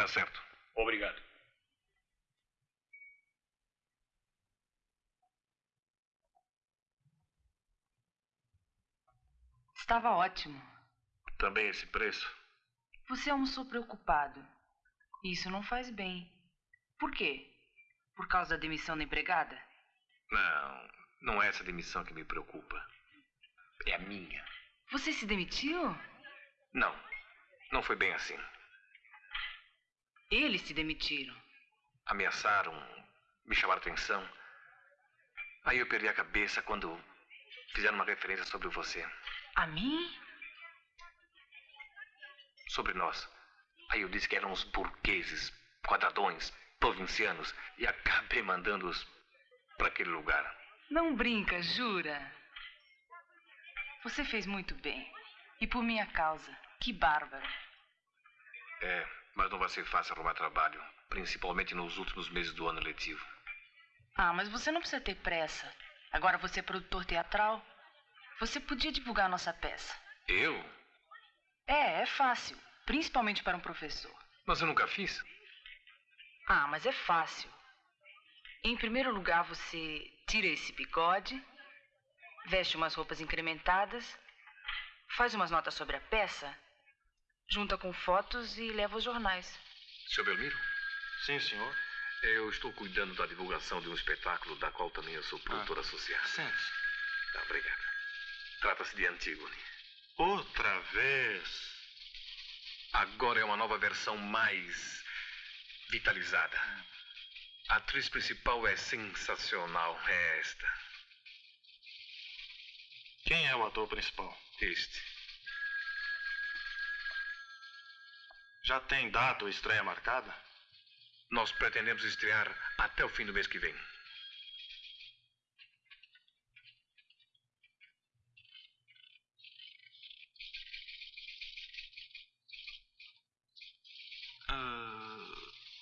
Está certo. Obrigado. Estava ótimo. Também esse preço? Você almoçou preocupado. Isso não faz bem. Por quê? Por causa da demissão da empregada? Não, não é essa demissão que me preocupa. É a minha. Você se demitiu? Não, não foi bem assim. Eles se demitiram. Ameaçaram, me chamaram atenção. Aí eu perdi a cabeça quando fizeram uma referência sobre você. A mim? Sobre nós. Aí eu disse que eram os burgueses, quadradões, provincianos, e acabei mandando-os para aquele lugar. Não brinca, jura? Você fez muito bem. E por minha causa. Que bárbaro. É, mas não vai ser fácil arrumar trabalho, principalmente nos últimos meses do ano letivo. Ah, mas você não precisa ter pressa. Agora você é produtor teatral. Você podia divulgar a nossa peça. Eu? É, é fácil. Principalmente para um professor. Mas eu nunca fiz. Ah, mas é fácil. Em primeiro lugar, você tira esse bigode, veste umas roupas incrementadas, faz umas notas sobre a peça, junta com fotos e leva aos jornais. Seu Belmiro? Sim, senhor. Eu estou cuidando da divulgação de um espetáculo da qual também eu sou produtor associado. Sim. Tá, obrigado. Trata-se de Antígone. Outra vez. Agora é uma nova versão mais vitalizada. A atriz principal é sensacional. É esta. Quem é o ator principal? Este. Já tem data ou estreia marcada? Nós pretendemos estrear até o fim do mês que vem. Ah,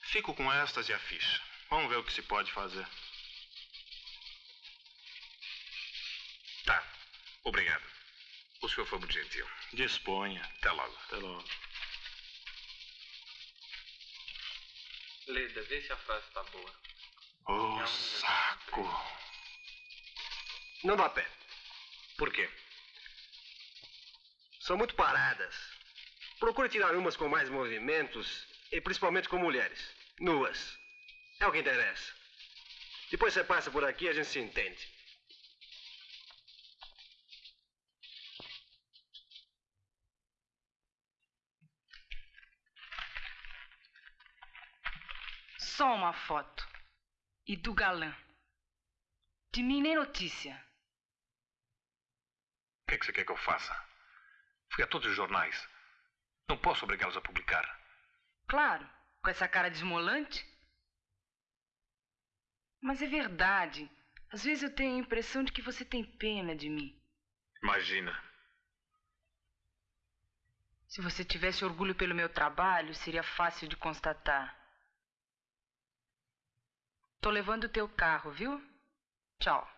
fico com estas e a ficha. Vamos ver o que se pode fazer. Tá. Obrigado. O senhor foi muito gentil. Disponha. Até logo. Até logo. Leda, vê se a frase tá boa. Ô, saco. Não dá pé. Por quê? São muito paradas. Procure tirar umas com mais movimentos e principalmente com mulheres. Nuas. É o que interessa. Depois você passa por aqui e a gente se entende. Só uma foto. E do galã. De mim nem notícia. O que, é que você quer que eu faça? Fui a todos os jornais. Não posso obrigá-los a publicar. Claro, com essa cara desmolante. Mas é verdade. Às vezes eu tenho a impressão de que você tem pena de mim. Imagina. Se você tivesse orgulho pelo meu trabalho, seria fácil de constatar. Tô levando o teu carro, viu? Tchau.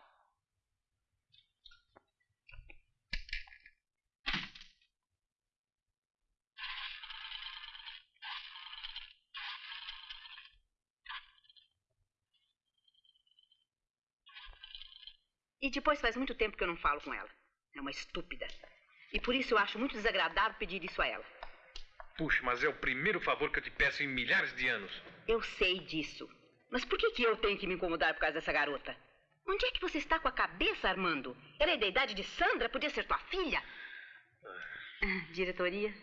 E depois faz muito tempo que eu não falo com ela. É uma estúpida. E por isso eu acho muito desagradável pedir isso a ela. Puxa, mas é o primeiro favor que eu te peço em milhares de anos. Eu sei disso. Mas por que, que eu tenho que me incomodar por causa dessa garota? Onde é que você está com a cabeça, Armando? Ela é da idade de Sandra? Podia ser tua filha? Ah, Diretoria?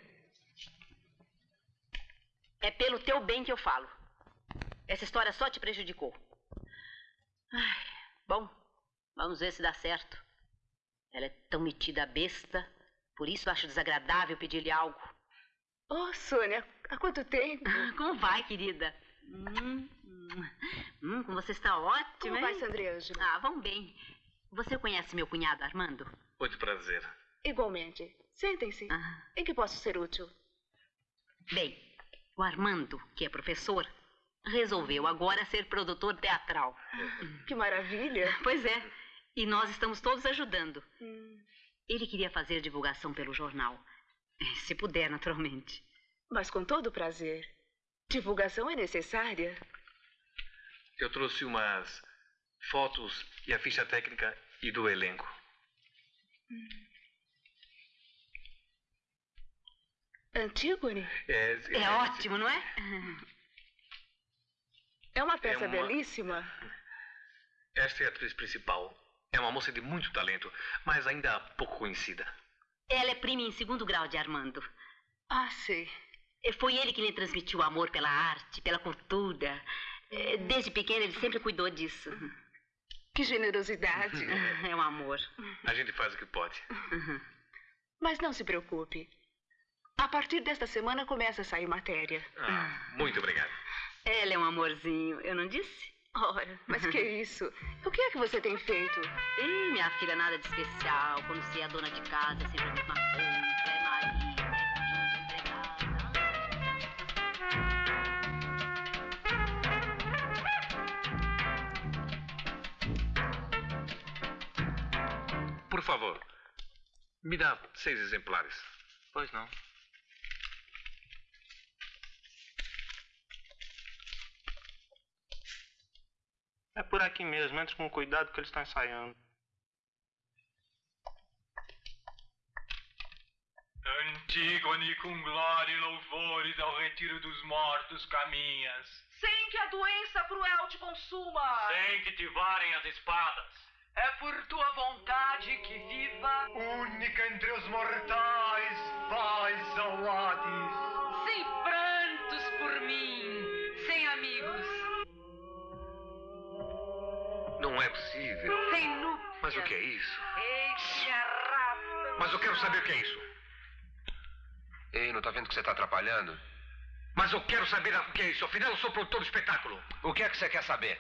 É pelo teu bem que eu falo. Essa história só te prejudicou. Ai, bom, vamos ver se dá certo. Ela é tão metida besta, por isso acho desagradável pedir-lhe algo. Oh, Sônia, há quanto tempo? Como vai, querida? Hum, hum, como você está ótima, Como hein? vai, Sandriângela? Ah, vão bem. Você conhece meu cunhado, Armando? Muito prazer. Igualmente. Sentem-se. Ah. Em que posso ser útil? Bem, o Armando, que é professor, resolveu agora ser produtor teatral. Que maravilha. Pois é. E nós estamos todos ajudando. Hum, Ele queria fazer divulgação pelo jornal. Se puder, naturalmente. mas com todo prazer. Divulgação é necessária. Eu trouxe umas fotos e a ficha técnica e do elenco. Antígone? É, É ótimo, não é? É uma peça É uma- belíssima. Esta é a atriz principal. É uma moça de muito talento, mas ainda pouco conhecida. Ela é prima em segundo grau de Armando. Ah, sei. E Foi ele que lhe transmitiu o amor pela arte, pela cultura. Eh, Desde pequena ele sempre cuidou disso. Que generosidade. É um amor. A gente faz o que pode. Mas não se preocupe. A partir desta semana começa a sair matéria. Ah, muito obrigado. Ela é um amorzinho, eu não disse? Ora, mas que isso? O que é que você tem feito? Ih, minha filha, nada de especial. Quando você é dona de casa, é sempre a mesma coisa. É marido, favor. Me dá seis exemplares. Pois não. É por aqui mesmo, entre com cuidado que eles estão ensaiando. Antígone, com glória e louvores ao retiro dos mortos caminhas. Sem que a doença cruel te consuma. Sem que te varem as espadas. É por tua vontade que viva. Única entre os mortais, vais ao Hades. Sem prantos por mim, sem amigos. Não é possível. Sem núpcias. Mas o que é isso? Ei, raça. Mas eu quero saber o que é isso. Ei, não tá vendo que você tá atrapalhando? Mas eu quero saber o que é isso. Afinal, eu sou produtor do espetáculo. O que é que você quer saber?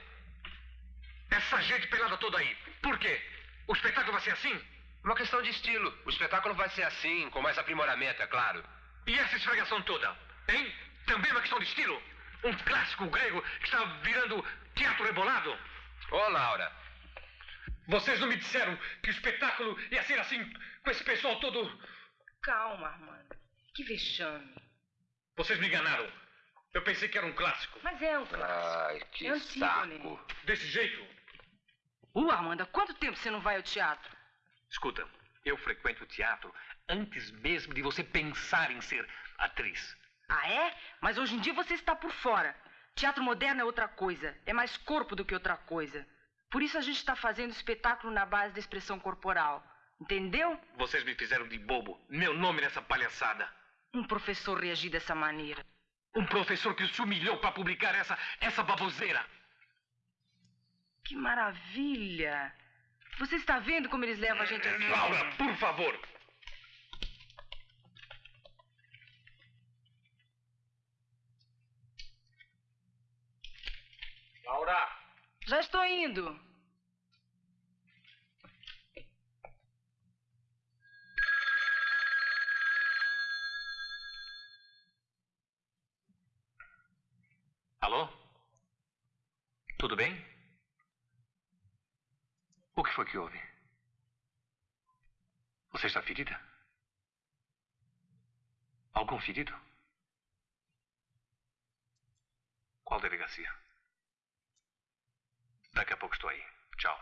Essa gente pelada toda aí. Por quê? O espetáculo vai ser assim? Uma questão de estilo. O espetáculo vai ser assim, com mais aprimoramento, é claro. E essa esfregação toda? Hein? Também uma questão de estilo? Um clássico grego que está virando teatro rebolado? Ô, Laura. Vocês não me disseram que o espetáculo ia ser assim, com esse pessoal todo. Calma, Armando. Que vexame. Vocês me enganaram. Eu pensei que era um clássico. Mas é um clássico. Ai, que É Antígone. saco. Desse jeito? Uh, Armando, há quanto tempo você não vai ao teatro? Escuta, eu frequento o teatro antes mesmo de você pensar em ser atriz. Ah, é? Mas hoje em dia você está por fora. Teatro moderno é outra coisa. É mais corpo do que outra coisa. Por isso a gente está fazendo espetáculo na base da expressão corporal. Entendeu? Vocês me fizeram de bobo. Meu nome nessa palhaçada. Um professor reagir dessa maneira. Um professor que se humilhou para publicar essa, essa baboseira. Que maravilha! Você está vendo como eles levam a gente a sério? Laura, por favor. Laura! Já estou indo. Alô? Tudo bem? O que foi que houve? Você está ferida? Algum ferido? Qual delegacia? Daqui a pouco estou aí. Tchau.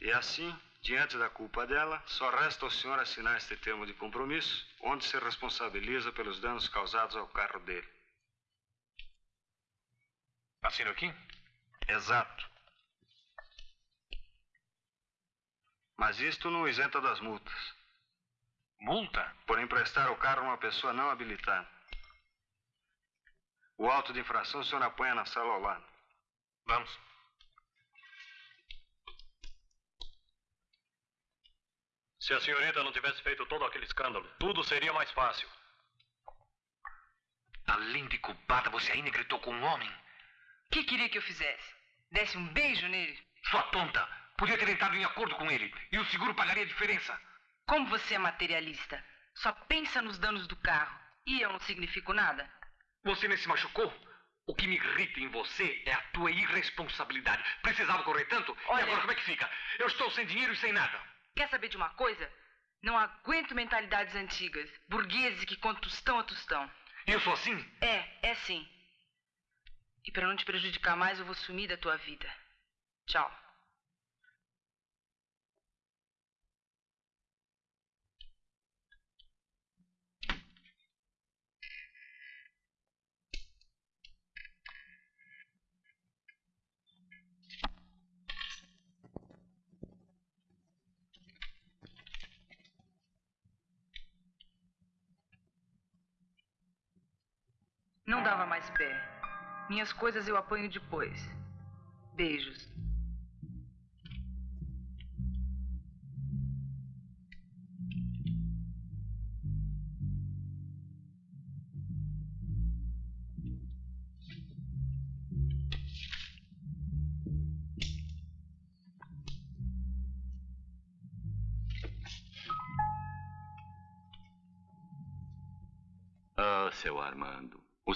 E assim, diante da culpa dela, só resta ao senhor assinar este termo de compromisso, onde se responsabiliza pelos danos causados ao carro dele. Assino aqui? Exato. Mas isto não isenta das multas. Multa? Por emprestar o carro a uma pessoa não habilitada. O auto de infração o senhor apanha na sala ao lado. Vamos. Se a senhorita não tivesse feito todo aquele escândalo, tudo seria mais fácil. Além de culpada, você ainda gritou com um homem? O que queria que eu fizesse? Desse um beijo nele? Sua tonta! Podia ter entrado em acordo com ele e o seguro pagaria a diferença. Como você é materialista? Só pensa nos danos do carro. E eu não significo nada? Você nem se machucou? O que me irrita em você é a tua irresponsabilidade. Precisava correr tanto? Olha- E agora como é que fica? Eu estou sem dinheiro e sem nada. Quer saber de uma coisa? Não aguento mentalidades antigas. Burgueses que contam tostão a tostão. Eu sou assim? É, é sim. E para não te prejudicar mais, eu vou sumir da tua vida. Tchau. Não dava mais pé. Minhas coisas eu apanho depois. Beijos.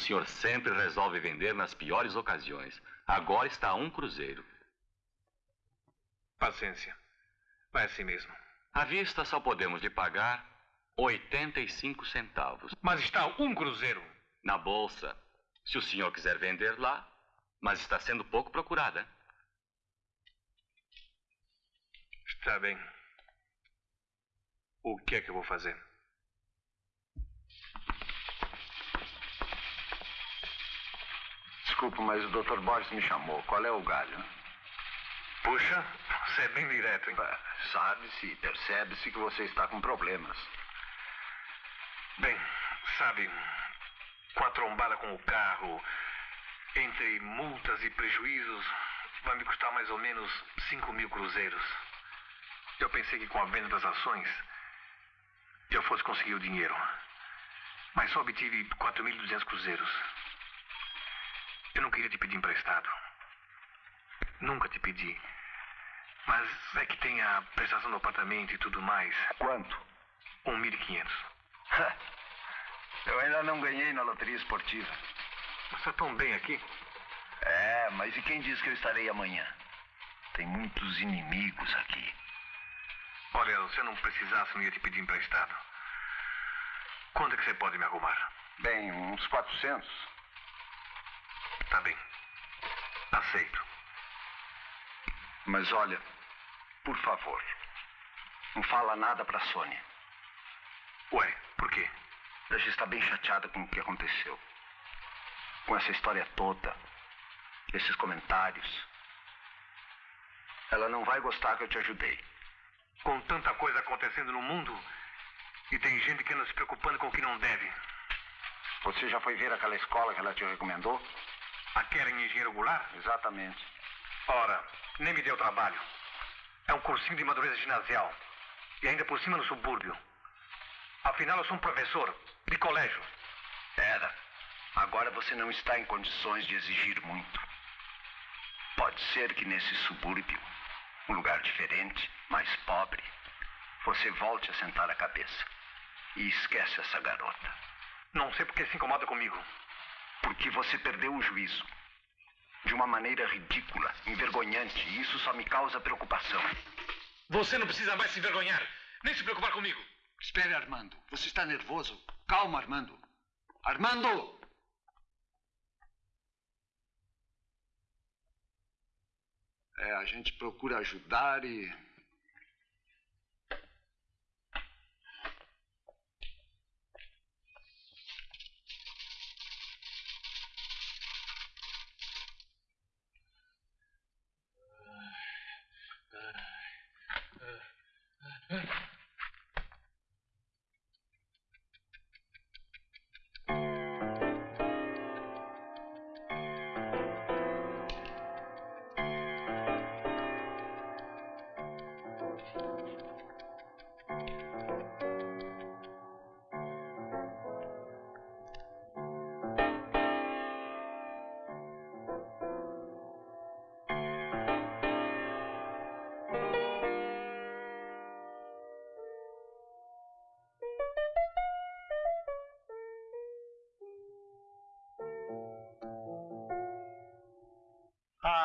Senhor sempre resolve vender nas piores ocasiões. Agora está um cruzeiro. Paciência. Vai assim mesmo. À vista só podemos lhe pagar 85 centavos. Mas está um cruzeiro. Na bolsa. Se o senhor quiser vender lá, mas está sendo pouco procurada. Está bem. O que é que eu vou fazer? Desculpa, mas o Dr. Borges me chamou. Qual é o galho? Puxa, você é bem direto, hein? Sabe-se, percebe-se que você está com problemas. Bem, sabe, com a trombada com o carro, entre multas e prejuízos, vai me custar mais ou menos 5 mil cruzeiros. Eu pensei que com a venda das ações eu fosse conseguir o dinheiro. Mas só obtive 4.200 cruzeiros. Queria te pedir emprestado. Nunca te pedi. Mas é que tem a prestação do apartamento e tudo mais. Quanto? 1.500. Eu ainda não ganhei na loteria esportiva. Mas está tão bem aqui. É, mas e quem diz que eu estarei amanhã? Tem muitos inimigos aqui. Olha, se eu não precisasse, não ia te pedir emprestado. Quanto é que você pode me arrumar? Bem, uns 400. Tá bem. Aceito. Mas olha, por favor, não fala nada pra Sônia. Ué, por quê? Ela já está bem chateada com o que aconteceu. Com essa história toda. Esses comentários. Ela não vai gostar que eu te ajudei. Com tanta coisa acontecendo no mundo e tem gente que anda se preocupando com o que não deve. Você já foi ver aquela escola que ela te recomendou? Aquela em Engenheiro Goulart? Exatamente. Ora, nem me deu trabalho. É um cursinho de madureza ginasial. E ainda por cima no subúrbio. Afinal, eu sou um professor de colégio. Era. Agora você não está em condições de exigir muito. Pode ser que nesse subúrbio, um lugar diferente, mais pobre, você volte a sentar a cabeça e esquece essa garota. Não sei por que se incomoda comigo. Porque você perdeu o juízo. De uma maneira ridícula, envergonhante, e isso só me causa preocupação. Você não precisa mais se envergonhar, nem se preocupar comigo. Espere, Armando. Você está nervoso. Calma, Armando. Armando! É, a gente procura ajudar e.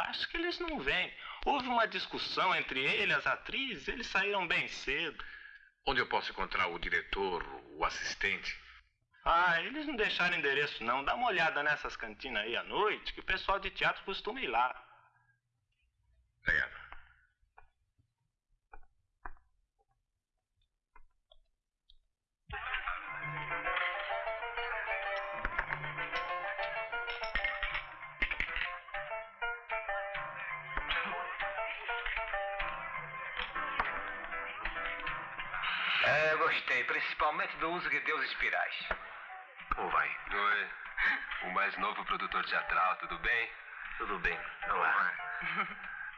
acho que eles não vêm. Houve uma discussão entre ele e as atrizes, eles saíram bem cedo. Onde eu posso encontrar o diretor, o assistente? Ah, eles não deixaram endereço não. Dá uma olhada nessas cantinas aí à noite, que o pessoal de teatro costuma ir lá. Do uso que deu os espirais. Como vai? Oi. O mais novo produtor teatral, tudo bem? Tudo bem. Olá.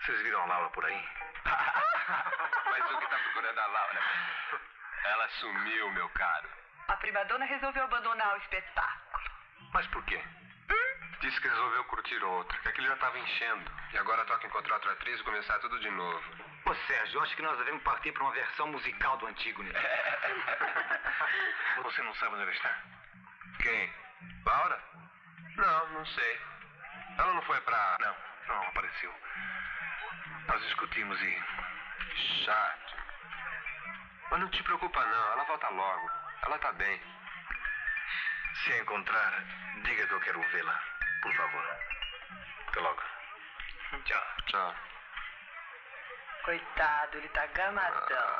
Vocês viram a Laura por aí? Mas o que tá procurando a Laura? Ela sumiu, meu caro. A primadona resolveu abandonar o espetáculo. Mas por quê? Disse que resolveu curtir outro, que aquele já estava enchendo. E agora toca encontrar outra atriz e começar tudo de novo. Ô, Sérgio, eu acho que nós devemos partir para uma versão musical do Antígone. Você não sabe onde ela está? Quem? Laura? Não, não sei. Ela não foi pra. Não, não apareceu. Nós discutimos e Chato. Mas não te preocupa não, ela volta logo. Ela tá bem. Se a encontrar, diga que eu quero vê-la, por favor. Até logo. Tchau. Tchau. Coitado, ele tá gamadão.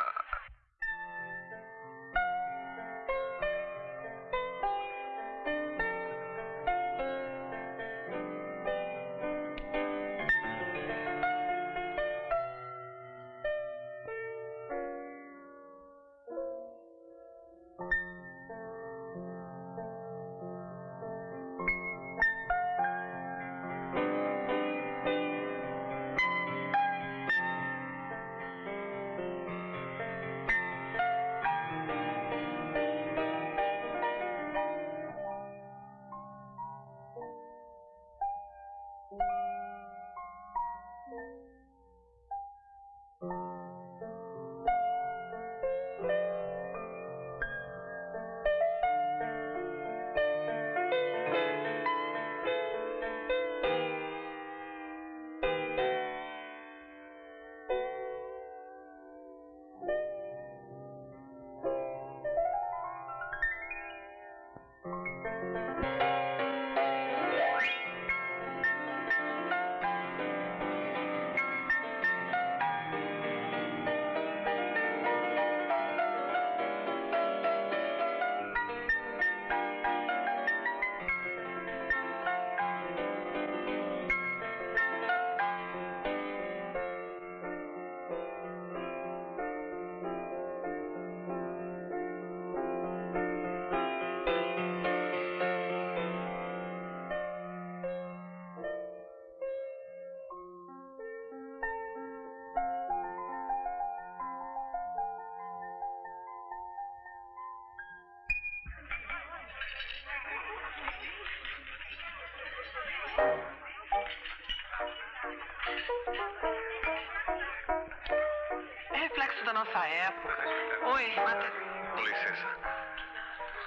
Da nossa época. Oi, Mata. Com licença.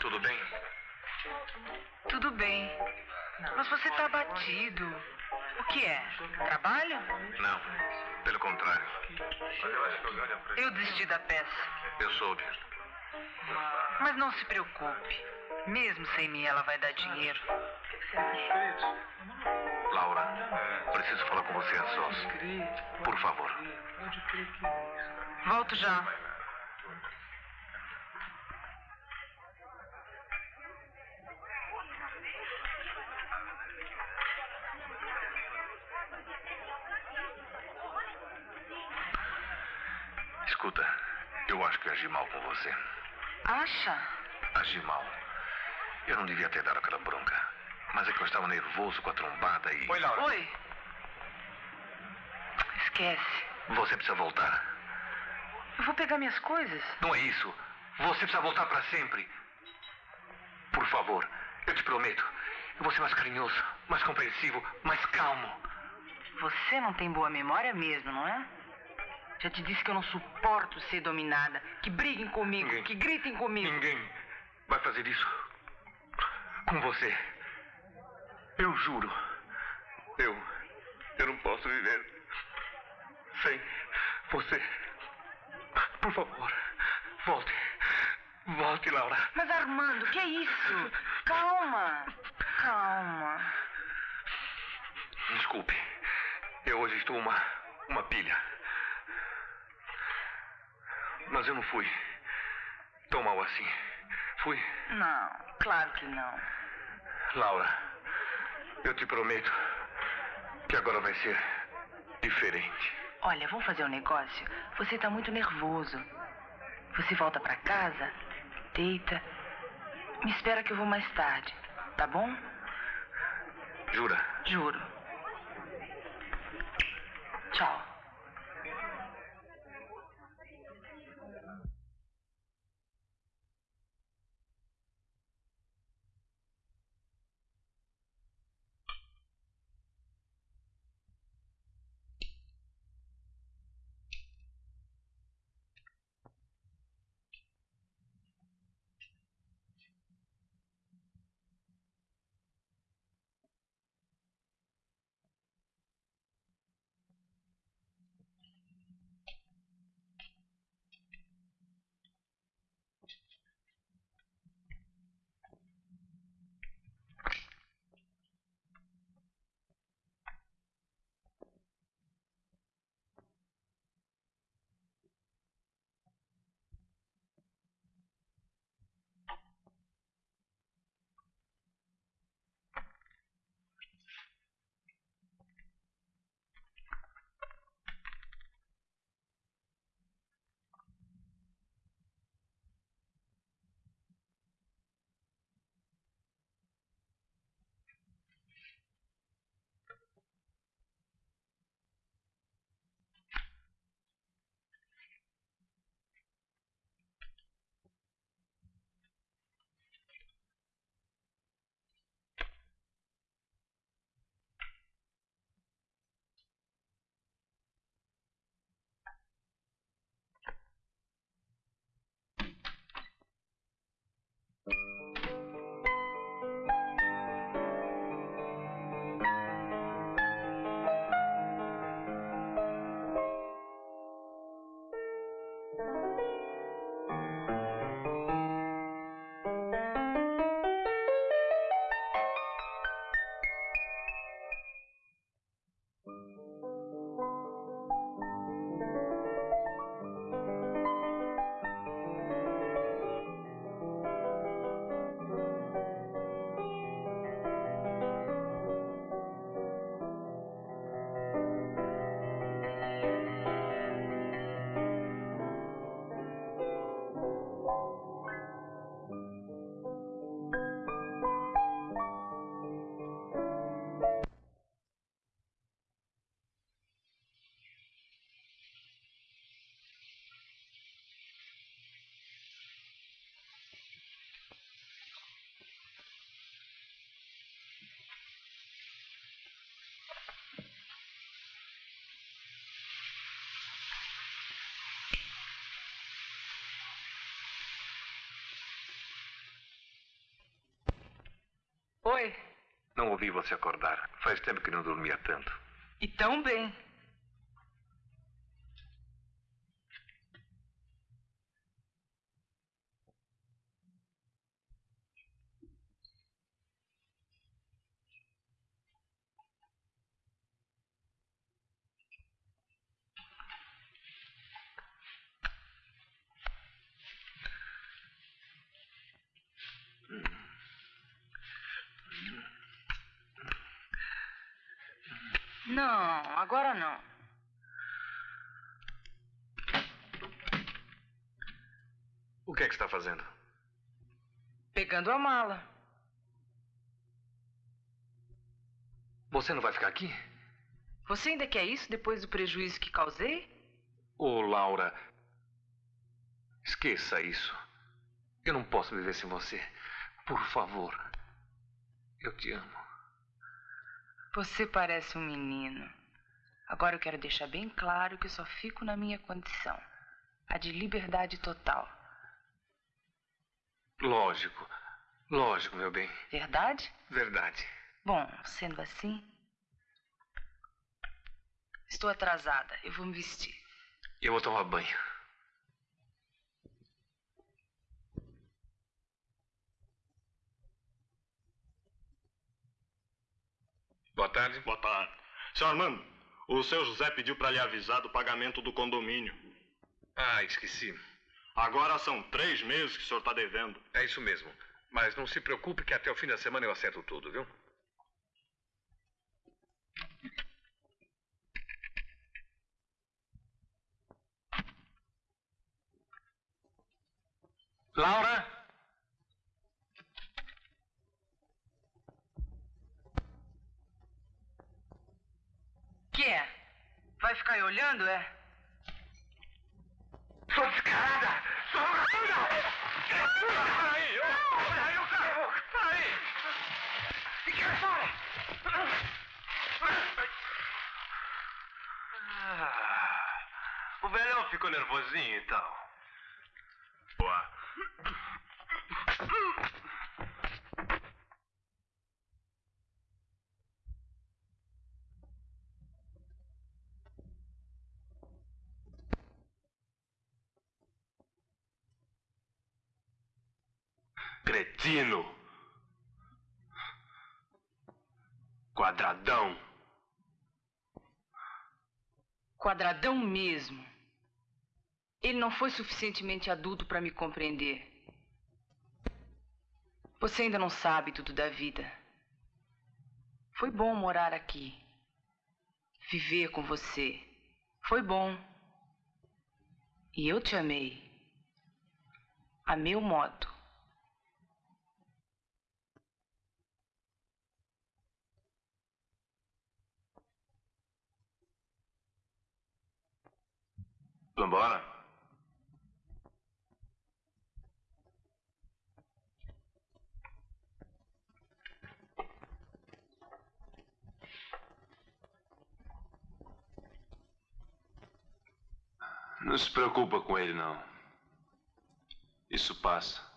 Tudo bem? Tudo bem. Mas você tá abatido. O que é? Trabalho? Não. Pelo contrário. Eu desisti da peça. Eu soube. Mas não se preocupe. Mesmo sem mim, ela vai dar dinheiro. Laura, preciso falar com você a sós. Por favor. Volto já. Escuta, eu acho que agi mal com você. Acha? Agi mal. Eu não devia ter dado aquela bronca. Mas é que eu estava nervoso com a trombada e. Oi, Laura. Oi. Esquece. Você precisa voltar. Vou pegar minhas coisas. Não é isso. Você precisa voltar para sempre. Por favor, eu te prometo. Eu vou ser mais carinhoso, mais compreensivo, mais calmo. Você não tem boa memória mesmo, não é? Já te disse que eu não suporto ser dominada. Que briguem comigo, Ninguém. que gritem comigo. Ninguém vai fazer isso com você. Eu juro. Eu. Eu não posso viver sem você. Por favor, volte. Volte, Laura. Mas Armando, que é isso? Calma. Calma. Desculpe. Eu hoje estou uma. uma pilha. Mas eu não fui tão mal assim. Fui. Não, claro que não. Laura, eu te prometo que agora vai ser diferente. Olha, vamos fazer um negócio? Você tá muito nervoso. Você volta pra casa, deita. Me espera que eu vou mais tarde, tá bom? Jura? Juro. Oi? Não ouvi você acordar. Faz tempo que não dormia tanto. E tão bem. Não, agora não. O que é que está fazendo? Pegando a mala. Você não vai ficar aqui? Você ainda quer isso depois do prejuízo que causei? Ô, Laura. Esqueça isso. Eu não posso viver sem você. Por favor. Eu te amo. Você parece um menino. Agora eu quero deixar bem claro que eu só fico na minha condição a de liberdade total. Lógico. Lógico, meu bem. Verdade? Verdade. Bom, sendo assim. Estou atrasada. Eu vou me vestir. Eu vou tomar banho. Boa tarde. Boa tarde. Seu Armando, o seu José pediu para lhe avisar do pagamento do condomínio. Ah, esqueci. Agora são três meses que o senhor está devendo. É isso mesmo. Mas não se preocupe que até o fim da semana eu acerto tudo, viu? Laura? Que é? Vai ficar aí olhando, é? Sou descarada! Sou vagabunda! Peraí, eu... Peraí, eu quero... Peraí! Fique fora! Ah, o velhão ficou nervosinho, então. Boa. Cretino. Quadradão. Quadradão mesmo. Ele não foi suficientemente adulto para me compreender. Você ainda não sabe tudo da vida. Foi bom morar aqui. Viver com você. Foi bom. E eu te amei. A meu modo. Vambora? Não se preocupa com ele, não. Isso passa.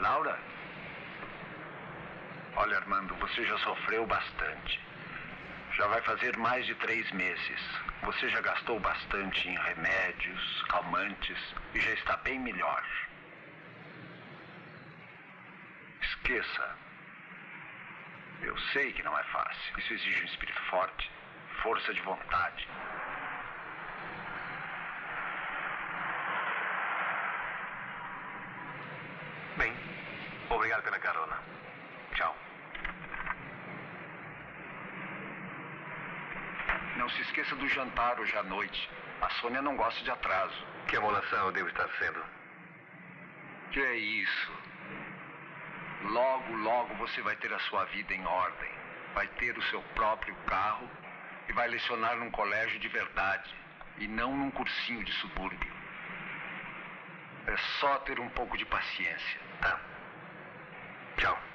Laura? Olha, Armando, você já sofreu bastante. Já vai fazer mais de três meses. Você já gastou bastante em remédios, calmantes e já está bem melhor. Esqueça. Eu sei que não é fácil. Isso exige um espírito forte, força de vontade. Bem, obrigado pela carona. Tchau. Não se esqueça do jantar hoje à noite. A Sônia não gosta de atraso. Que amolação eu devo estar sendo. Que é isso? Logo, logo você vai ter a sua vida em ordem. Vai ter o seu próprio carro e vai lecionar num colégio de verdade e não num cursinho de subúrbio. É só ter um pouco de paciência, tá? Tchau.